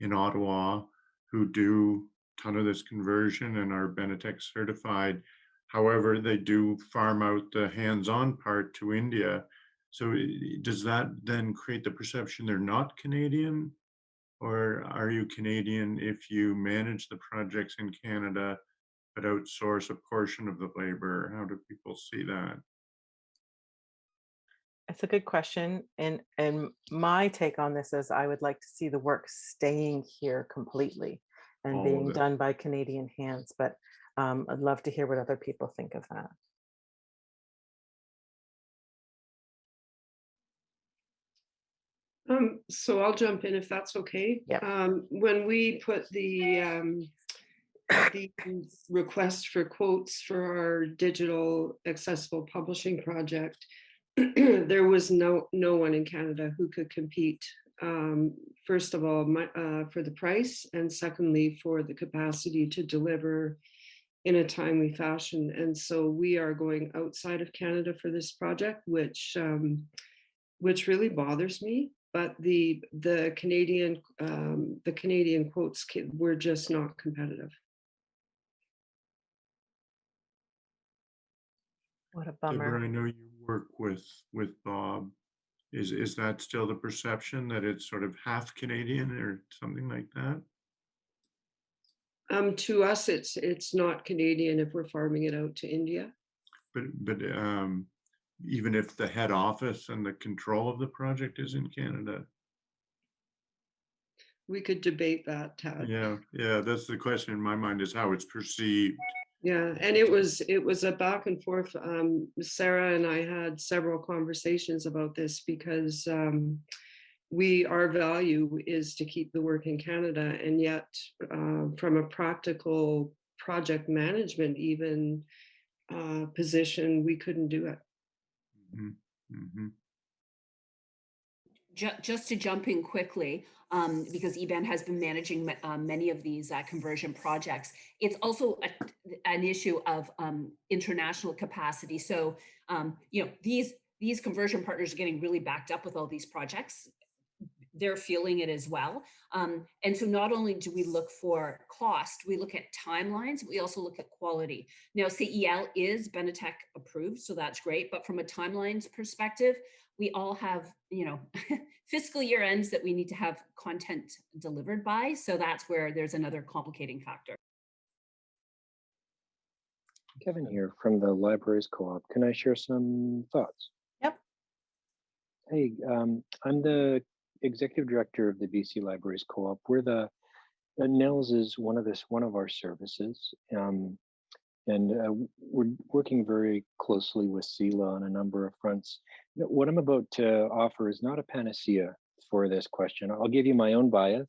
in Ottawa, who do a ton of this conversion and are Benetech certified. However, they do farm out the hands-on part to India. So does that then create the perception they're not Canadian? Or are you Canadian if you manage the projects in Canada, but outsource a portion of the labor? How do people see that? That's a good question. And and my take on this is I would like to see the work staying here completely and All being done by Canadian hands. But um, I'd love to hear what other people think of that. Um, so I'll jump in if that's okay. Yeah. Um, when we put the, um, the request for quotes for our digital accessible publishing project, there was no, no one in Canada who could compete. Um, first of all, my, uh, for the price and secondly, for the capacity to deliver in a timely fashion. And so we are going outside of Canada for this project, which, um, which really bothers me. But the the Canadian um, the Canadian quotes ca- were just not competitive. What a Deborah, bummer. I know you work with, with Bob. Is, is that still the perception that it's sort of half Canadian or something like that? Um, to us, it's it's not Canadian if we're farming it out to India. But, but um, even if the head office and the control of the project is in Canada? We could debate that, Thad. Yeah, yeah, that's the question in my mind is how it's perceived. Yeah, and it was it was a back and forth. Um, Sarah and I had several conversations about this because um, we our value is to keep the work in Canada, and yet uh, from a practical project management even uh, position, we couldn't do it. Mhm, mhm. Just to jump in quickly, um, because eBound has been managing uh, many of these uh, conversion projects. It's also a, an issue of um, international capacity. So, um, you know, these these conversion partners are getting really backed up with all these projects. They're feeling it as well. Um, and so not only do we look for cost, we look at timelines, we also look at quality. Now, CEL is Benetech approved, so that's great. But from a timelines perspective, we all have, you know, fiscal year ends that we need to have content delivered by. So that's where there's another complicating factor. Kevin here from the Libraries Co-op. Can I share some thoughts? Yep. Hey, um, I'm the executive director of the BC Libraries Co-op. We're the uh, NNELS is one of this one of our services, um, and uh, we're working very closely with CELA on a number of fronts. What I'm about to offer is not a panacea for this question. I'll give you my own bias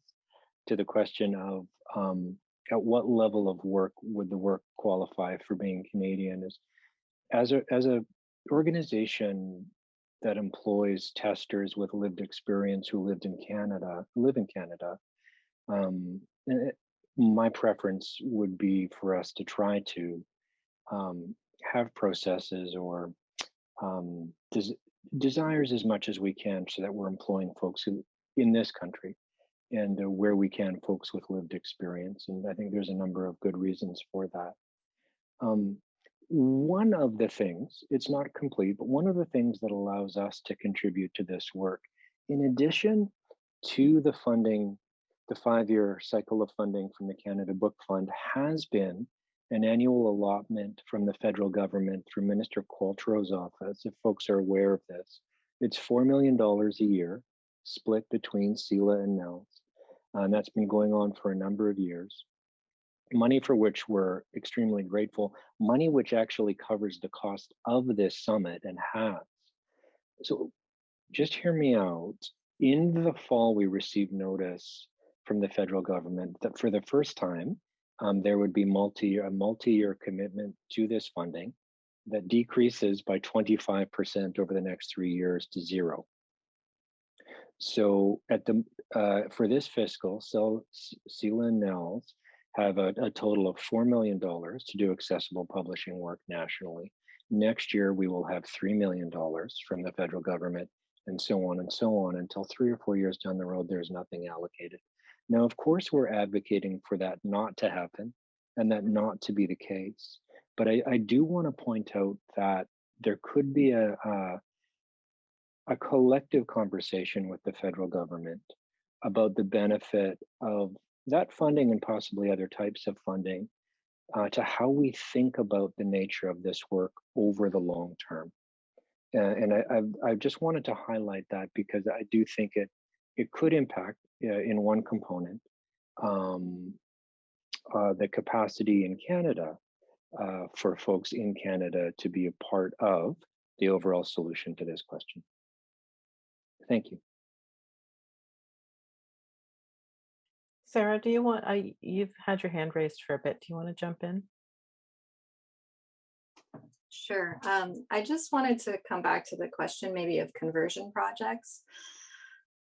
to the question of um, at what level of work would the work qualify for being Canadian? Is as a as a organization that employs testers with lived experience who lived in Canada, live in Canada, um, it- my preference would be for us to try to um, have processes or um, des- desires as much as we can so that we're employing folks who in this country and uh, where we can folks with lived experience. And I think there's a number of good reasons for that. Um, one of the things, it's not complete, but one of the things that allows us to contribute to this work, in addition to the funding, the five-year cycle of funding from the Canada Book Fund has been an annual allotment from the federal government through Minister Qualtrough's office, if folks are aware of this. It's $4 million a year, split between CELA and NNELS. And that's been going on for a number of years money for which we're extremely grateful, money which actually covers the cost of this summit and has. So just hear me out. In the fall, we received notice from the federal government that for the first time, um, there would be multi a multi-year commitment to this funding that decreases by 25% over the next three years to zero. So at the uh, for this fiscal, so and NNELS have a, a total of $4 million to do accessible publishing work nationally. Next year, we will have $3 million from the federal government and so on and so on until three or four years down the road, there's nothing allocated. Now, of course, we're advocating for that not to happen and that not to be the case. But I, I do want to point out that there could be a, a, a collective conversation with the federal government about the benefit of that funding and possibly other types of funding uh, to how we think about the nature of this work over the long term. Uh, and I, I've, I just wanted to highlight that because I do think it it could impact uh, in one component um, uh, the capacity in Canada uh, for folks in Canada to be a part of the overall solution to this question. Thank you. Sarah, do you want, I, you've had your hand raised for a bit. Do you want to jump in? Sure. Um, I just wanted to come back to the question maybe of conversion projects.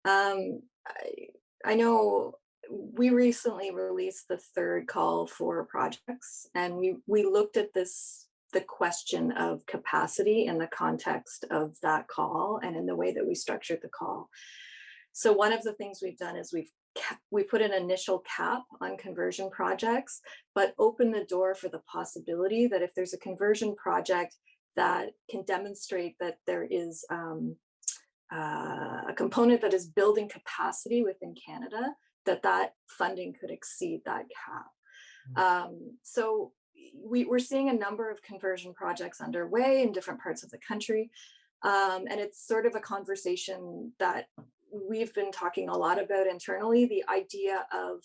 Um, I, I know we recently released the third call for projects and we, we looked at this, the question of capacity in the context of that call and in the way that we structured the call. So one of the things we've done is we've we put an initial cap on conversion projects, but open the door for the possibility that if there's a conversion project that can demonstrate that there is um, uh, a component that is building capacity within Canada, that that funding could exceed that cap. Um, so we, we're seeing a number of conversion projects underway in different parts of the country. Um, and it's sort of a conversation that we've been talking a lot about internally, the idea of,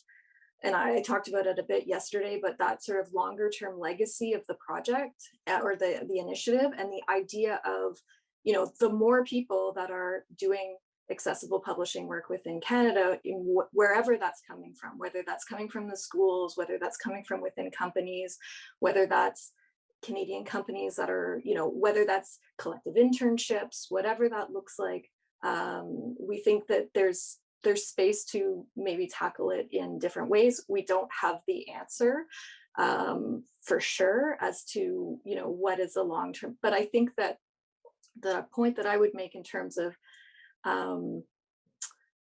and I talked about it a bit yesterday, but that sort of longer term legacy of the project uh, or the, the initiative and the idea of, you know, the more people that are doing accessible publishing work within Canada, wh wherever that's coming from, whether that's coming from the schools, whether that's coming from within companies, whether that's Canadian companies that are, you know, whether that's collective internships, whatever that looks like, um, we think that there's there's space to maybe tackle it in different ways. We don't have the answer um, for sure as to you know what is the long term, but I think that the point that I would make in terms of um,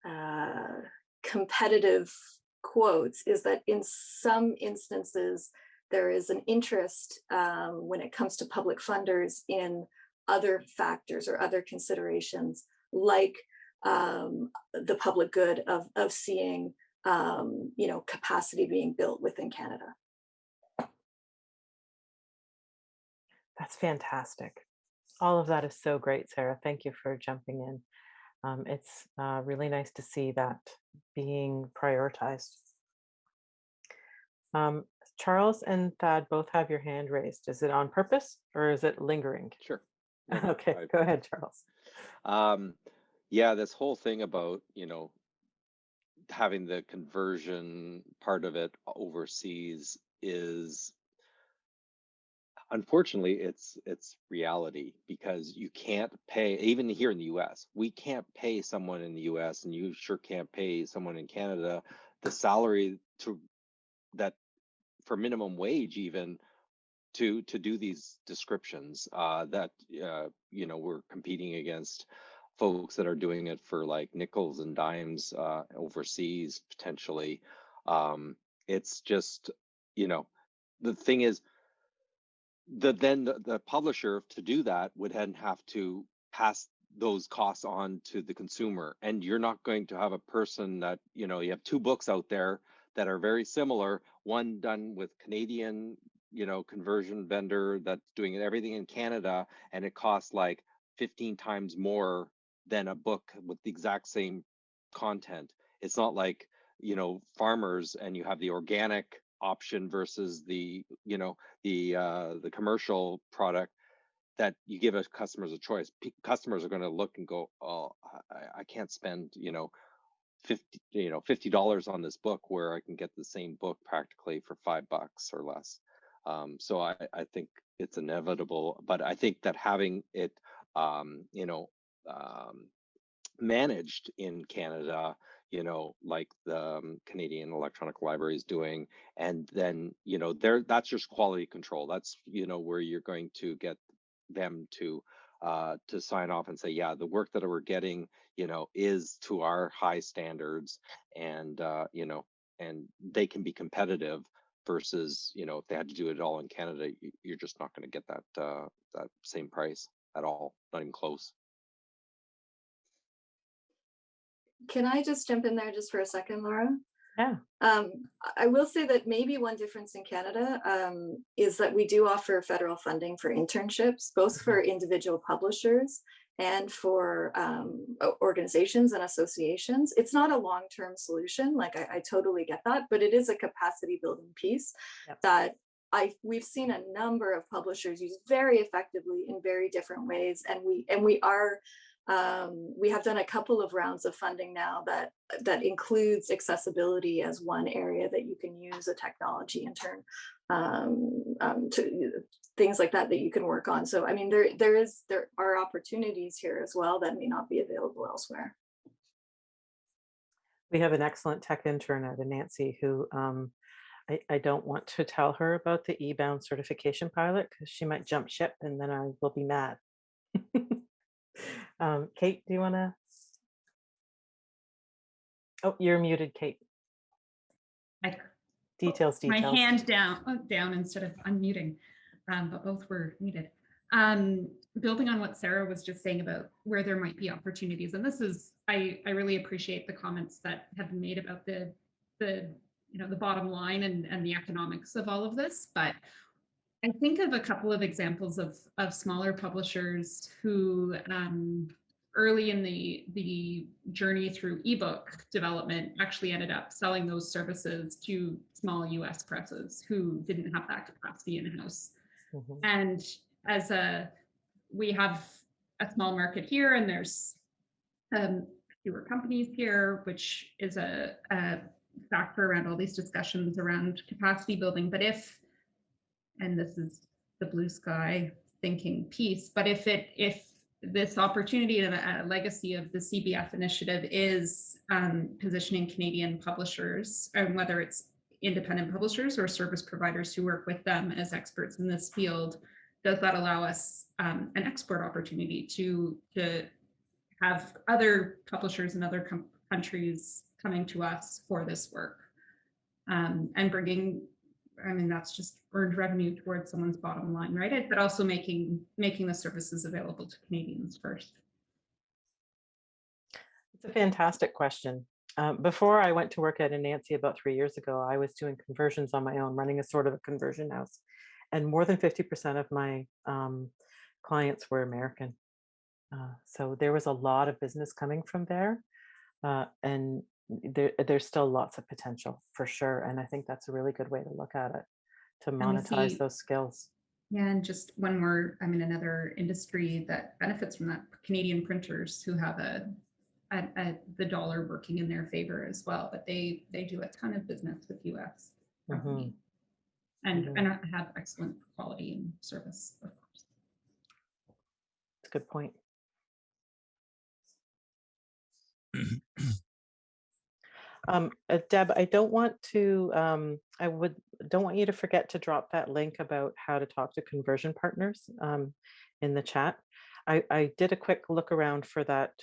uh, competitive quotes is that in some instances there is an interest um, when it comes to public funders in other factors or other considerations like um, the public good of, of seeing, um, you know, capacity being built within Canada. That's fantastic. All of that is so great, Sarah. Thank you for jumping in. um, it's uh, really nice to see that being prioritized. Um, Charles and Thad both have your hand raised. Is it on purpose or is it lingering? Sure. Okay, I- go ahead, Charles. Um, yeah, this whole thing about, you know, having the conversion part of it overseas is unfortunately it's it's reality because you can't pay even here in the US we can't pay someone in the US and you sure can't pay someone in Canada the salary to that for minimum wage even to to do these descriptions uh that uh you know we're competing against folks that are doing it for like nickels and dimes uh overseas potentially. Um it's just you know the thing is the then the, the publisher to do that would then have to pass those costs on to the consumer. And you're not going to have a person that you know you have two books out there that are very similar one done with canadian you know conversion vendor that's doing everything in canada and it costs like 15 times more than a book with the exact same content. It's not like you know farmers and you have the organic option versus the you know the uh the commercial product that you give us customers a choice. P- customers are going to look and go oh I, I can't spend you know 50 you know 50 dollars on this book where i can get the same book practically for five bucks or less um so i i think it's inevitable but i think that having it um you know um managed in canada you know like the um, canadian electronic library is doing and then you know there that's just quality control. That's you know where you're going to get them to uh to sign off and say yeah the work that we're getting you know is to our high standards and uh you know and they can be competitive versus you know if they had to do it all in canada you- you're just not going to get that uh that same price at all not even close Can I just jump in there just for a second, Laura? Yeah. Um, I- I will say that maybe one difference in Canada um, is that we do offer federal funding for internships, both for individual publishers and for um, organizations and associations. It's not a long-term solution, like I, I totally get that, but it is a capacity building piece Yep. that I we've seen a number of publishers use very effectively in very different ways, and we and we are um, we have done a couple of rounds of funding now that that includes accessibility as one area that you can use a technology and turn um, um, to things like that that you can work on. So I mean, there there is there are opportunities here as well that may not be available elsewhere. We have an excellent tech intern at Anansi who um, I, I don't want to tell her about the eBound certification pilot because she might jump ship and then I will be mad. um, Kate, do you want to? Oh, you're muted, Kate. I Details, my hand down, uh, down instead of unmuting, um, but both were needed. Um, building on what Sarah was just saying about where there might be opportunities, and this is, I, I really appreciate the comments that have been made about the, the, you know, the bottom line and, and the economics of all of this, but I think of a couple of examples of, of smaller publishers who, um, early in the the journey through ebook development actually ended up selling those services to small US presses who didn't have that capacity in house. Mhm. And as a we have a small market here and there's um, fewer companies here, which is a, a factor around all these discussions around capacity building. But if and this is the blue sky thinking piece, but if it if this opportunity and a, legacy of the CBF initiative is um, positioning Canadian publishers, and whether it's independent publishers or service providers who work with them as experts in this field, does that allow us um, an export opportunity to to have other publishers in other countries coming to us for this work? Um, and bringing I mean, that's just earned revenue towards someone's bottom line, right? But also making making the services available to Canadians first. It's a fantastic question. Um, before I went to work at Anansi about three years ago, I was doing conversions on my own, running a sort of a conversion house. And more than 50% of my um, clients were American. Uh, so there was a lot of business coming from there. Uh, and there, there's still lots of potential for sure. And I think that's a really good way to look at it, to monetize see- those skills. Yeah, and just one more, I mean, another industry that benefits from that, Canadian printers who have a, a, a- the dollar working in their favor as well, but they, they do a ton of business with US. Mhm. company And, Mhm. and have excellent quality and service, of course. It's a good point. Um, uh, Deb, I don't want to, um, I would, don't want you to forget to drop that link about how to talk to conversion partners um, in the chat. I, I did a quick look around for that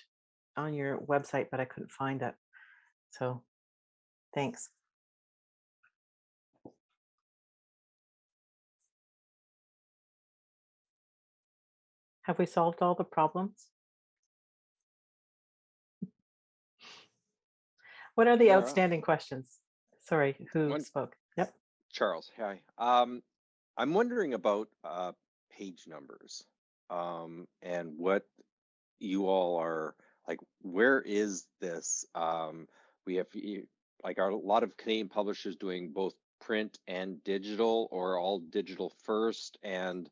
on your website, but I couldn't find it. So, thanks. Have we solved all the problems? What are the Laura? outstanding questions? Sorry, who One- spoke? Yep. Charles, hi. Um, I'm wondering about uh, page numbers um, and what you all are like. Where is this? Um, we have like are a lot of Canadian publishers doing both print and digital, or all digital first? And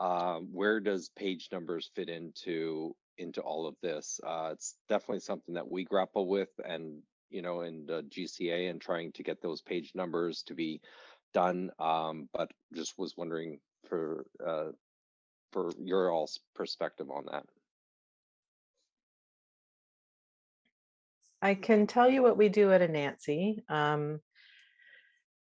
um, where does page numbers fit into into all of this? Uh, it's definitely something that we grapple with, and you know, in the GCA, and trying to get those page numbers to be done. Um, but just was wondering for uh, for your all's perspective on that. I can tell you what we do at Anansi. Um,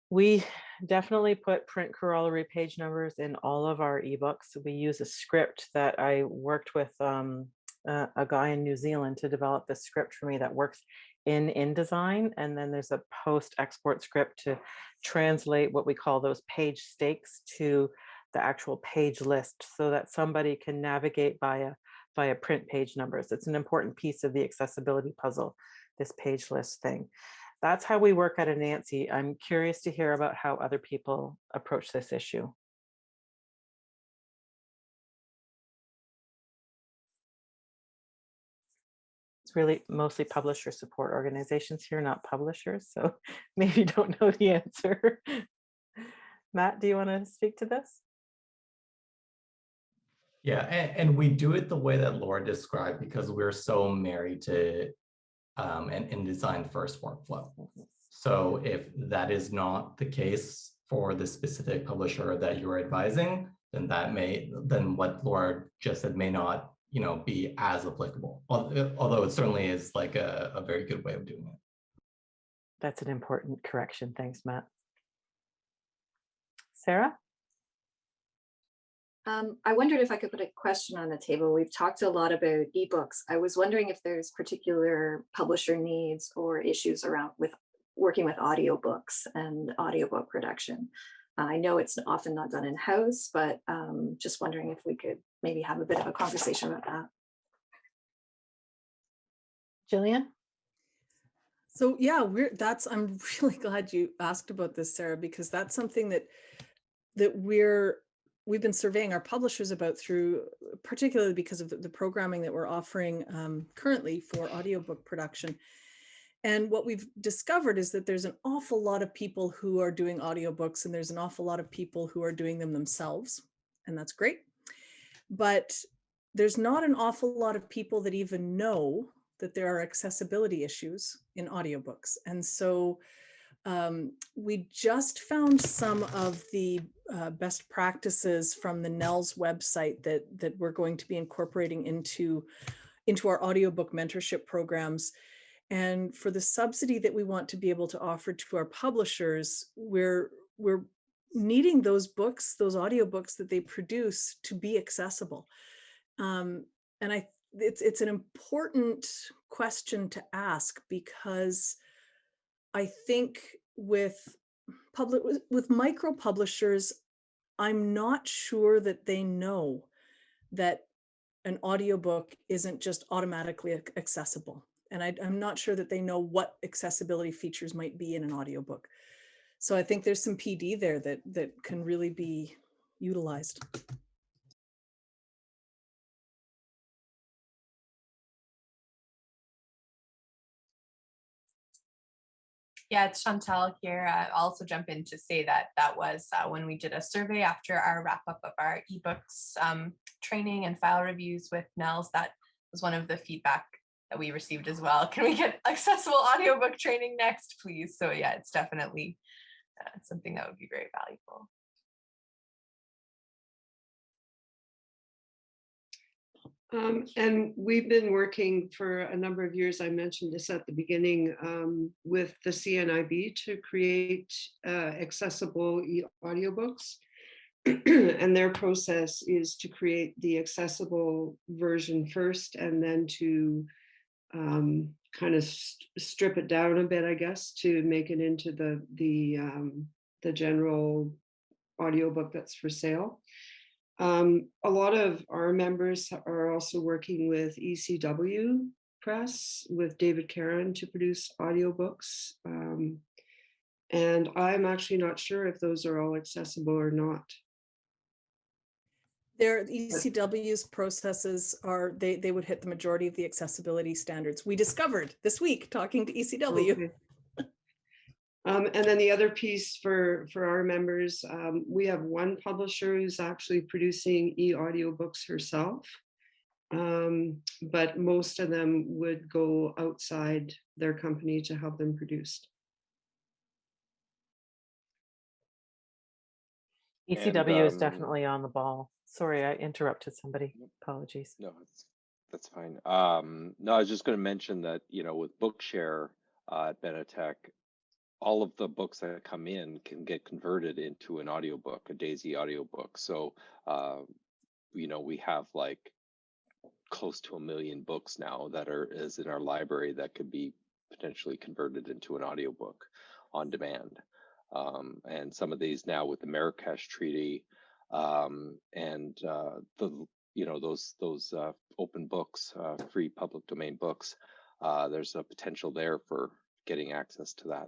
we definitely put print corollary page numbers in all of our ebooks. We use a script that I worked with um, a, a guy in New Zealand to develop the script for me that works in InDesign. And then there's a post export script to translate what we call those page stakes to the actual page list so that somebody can navigate via via print page numbers. It's an important piece of the accessibility puzzle, this page list thing. That's how we work at Anansi. I'm curious to hear about how other people approach this issue. Really mostly publisher support organizations here, not publishers. So maybe don't know the answer. Matt, do you want to speak to this? Yeah, and, and we do it the way that Laura described because we're so married to um, an InDesign first workflow. So if that is not the case for the specific publisher that you're advising, then that may, then what Laura just said may not, you know, be as applicable. Uh, Although it certainly is like a, a very good way of doing it. That's an important correction. Thanks, Matt. Sarah? Um, I wondered if I could put a question on the table. We've talked a lot about ebooks. I was wondering if there's particular publisher needs or issues around with working with audiobooks and audiobook production. I know it's often not done in-house, but um, just wondering if we could maybe have a bit of a conversation about that. Jillian? So yeah, we're that's I'm really glad you asked about this, Sarah, because that's something that that we're we've been surveying our publishers about through particularly because of the, the programming that we're offering um, currently for audiobook production. And what we've discovered is that there's an awful lot of people who are doing audiobooks and there's an awful lot of people who are doing them themselves. And that's great. But there's not an awful lot of people that even know that there are accessibility issues in audiobooks. And so um, we just found some of the uh, best practices from the NNELS website that, that we're going to be incorporating into, into our audiobook mentorship programs. And for the subsidy that we want to be able to offer to our publishers, we're, we're needing those books, those audiobooks that they produce to be accessible. Um, and I, it's, it's an important question to ask because I think with public with, micro publishers, I'm not sure that they know that an audiobook isn't just automatically accessible. And I, I'm not sure that they know what accessibility features might be in an audiobook. So I think there's some PD there that, that can really be utilized. Yeah, it's Chantal here. I'll also jump in to say that that was uh, when we did a survey after our wrap up of our ebooks um, training and file reviews with NNELS. That was one of the feedback that we received as well. Can we get accessible audiobook training next, please? So yeah, it's definitely uh, something that would be very valuable. Um, and we've been working for a number of years, I mentioned this at the beginning, um, with the CNIB to create uh, accessible e audiobooks. and their process is to create the accessible version first and then to um, kind of st strip it down a bit, I guess, to make it into the, the, um, the general audiobook that's for sale. Um, a lot of our members are also working with ECW Press with David Caron to produce audiobooks. Um, and I'm actually not sure if those are all accessible or not. Their ECW's processes are, they, they would hit the majority of the accessibility standards. We discovered this week talking to ECW. Okay. Um, and then the other piece for, for our members, um, we have one publisher who's actually producing e-audiobooks herself. Um, but most of them would go outside their company to have them produced. ECW is um, definitely on the ball. Sorry, I interrupted somebody. Apologies. No, it's, that's fine. Um, no, I was just going to mention that, you know, with Bookshare uh, at Benetech, all of the books that come in can get converted into an audiobook, a DAISY audiobook. So, uh, you know, we have like close to a million books now that are is in our library that could be potentially converted into an audiobook on demand. Um, and some of these now with the Marrakesh Treaty um, and uh, the you know those those uh, open books, uh, free public domain books. Uh, there's a potential there for getting access to that.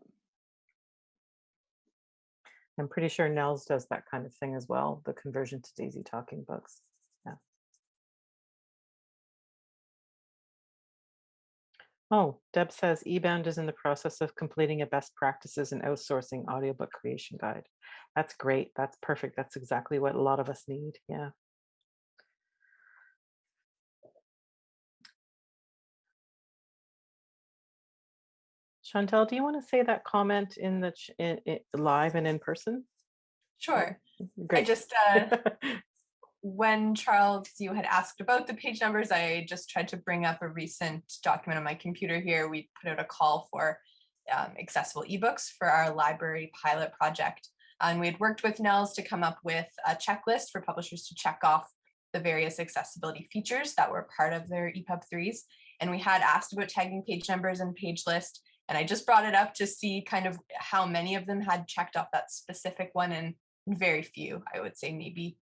I'm pretty sure NNELS does that kind of thing as well, the conversion to DAISY Talking Books. Oh, Deb says eBound is in the process of completing a best practices and outsourcing audiobook creation guide. That's great. That's perfect. That's exactly what a lot of us need. Yeah. Chantal, do you want to say that comment in the in, in, live and in person? Sure. Great. I just, uh, when Charles, you had asked about the page numbers, I just tried to bring up a recent document on my computer here. We put out a call for um, accessible ebooks for our library pilot project. And we had worked with NNELS to come up with a checklist for publishers to check off the various accessibility features that were part of their EPUB 3s. And we had asked about tagging page numbers and page list. And I just brought it up to see kind of how many of them had checked off that specific one and very few, I would say maybe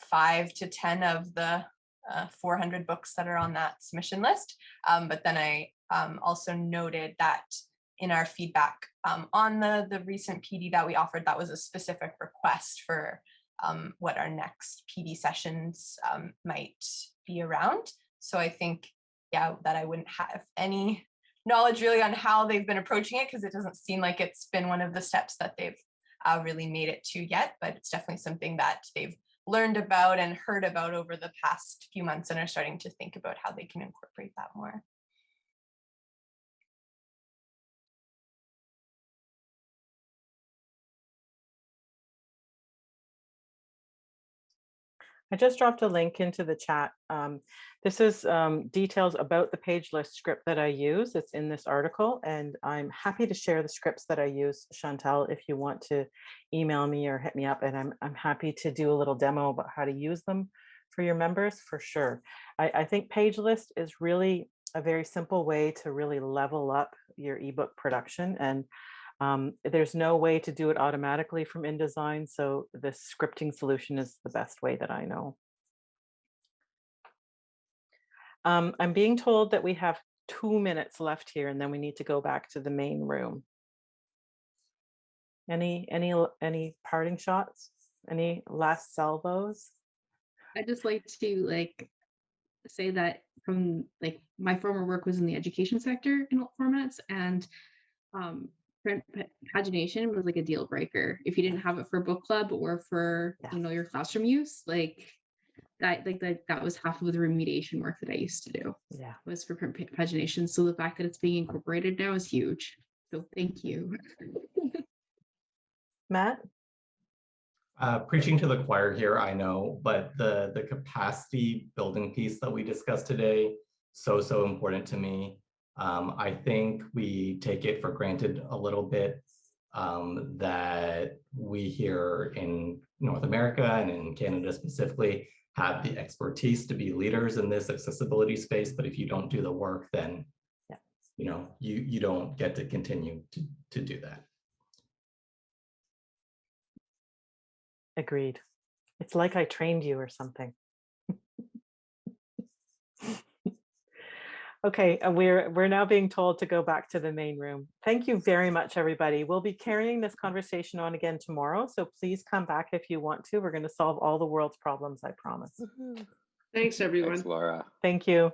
five to 10 of the uh, 400 books that are on that submission list. Um, but then I um, also noted that in our feedback um, on the, the recent PD that we offered, that was a specific request for um, what our next PD sessions um, might be around. So I think, yeah, that I wouldn't have any knowledge really on how they've been approaching it because it doesn't seem like it's been one of the steps that they've uh, really made it to yet, but it's definitely something that they've learned about and heard about over the past few months and are starting to think about how they can incorporate that more. I just dropped a link into the chat. Um, this is um, details about the page list script that I use. It's in this article and I'm happy to share the scripts that I use, Chantal, if you want to email me or hit me up and I'm, I'm happy to do a little demo about how to use them for your members for sure. I, I think page list is really a very simple way to really level up your ebook production and um, there's no way to do it automatically from InDesign, so the scripting solution is the best way that I know. Um, I'm being told that we have two minutes left here and then we need to go back to the main room. Any, any, any parting shots? Any last salvos? I just like to like say that from like my former work was in the education sector in all formats and um, print pa- pagination was like a deal breaker. If you didn't have it for book club or for Yeah. you know your classroom use, like that like that that was half of the remediation work that I used to do Yeah. was for print pagination. So the fact that it's being incorporated now is huge. So thank you. Matt? Uh, preaching to the choir here, I know, but the, the capacity building piece that we discussed today, so, so important to me. Um, I think we take it for granted a little bit um, that we here in North America and in Canada specifically have the expertise to be leaders in this accessibility space, but if you don't do the work, then Yeah. you know, you, you don't get to continue to, to do that. Agreed. It's like I trained you or something. Okay, uh, we're we're now being told to go back to the main room. Thank you very much, everybody. We'll be carrying this conversation on again tomorrow, so please come back if you want to. We're going to solve all the world's problems, I promise. Thanks, everyone. Thanks, Laura. Thank you.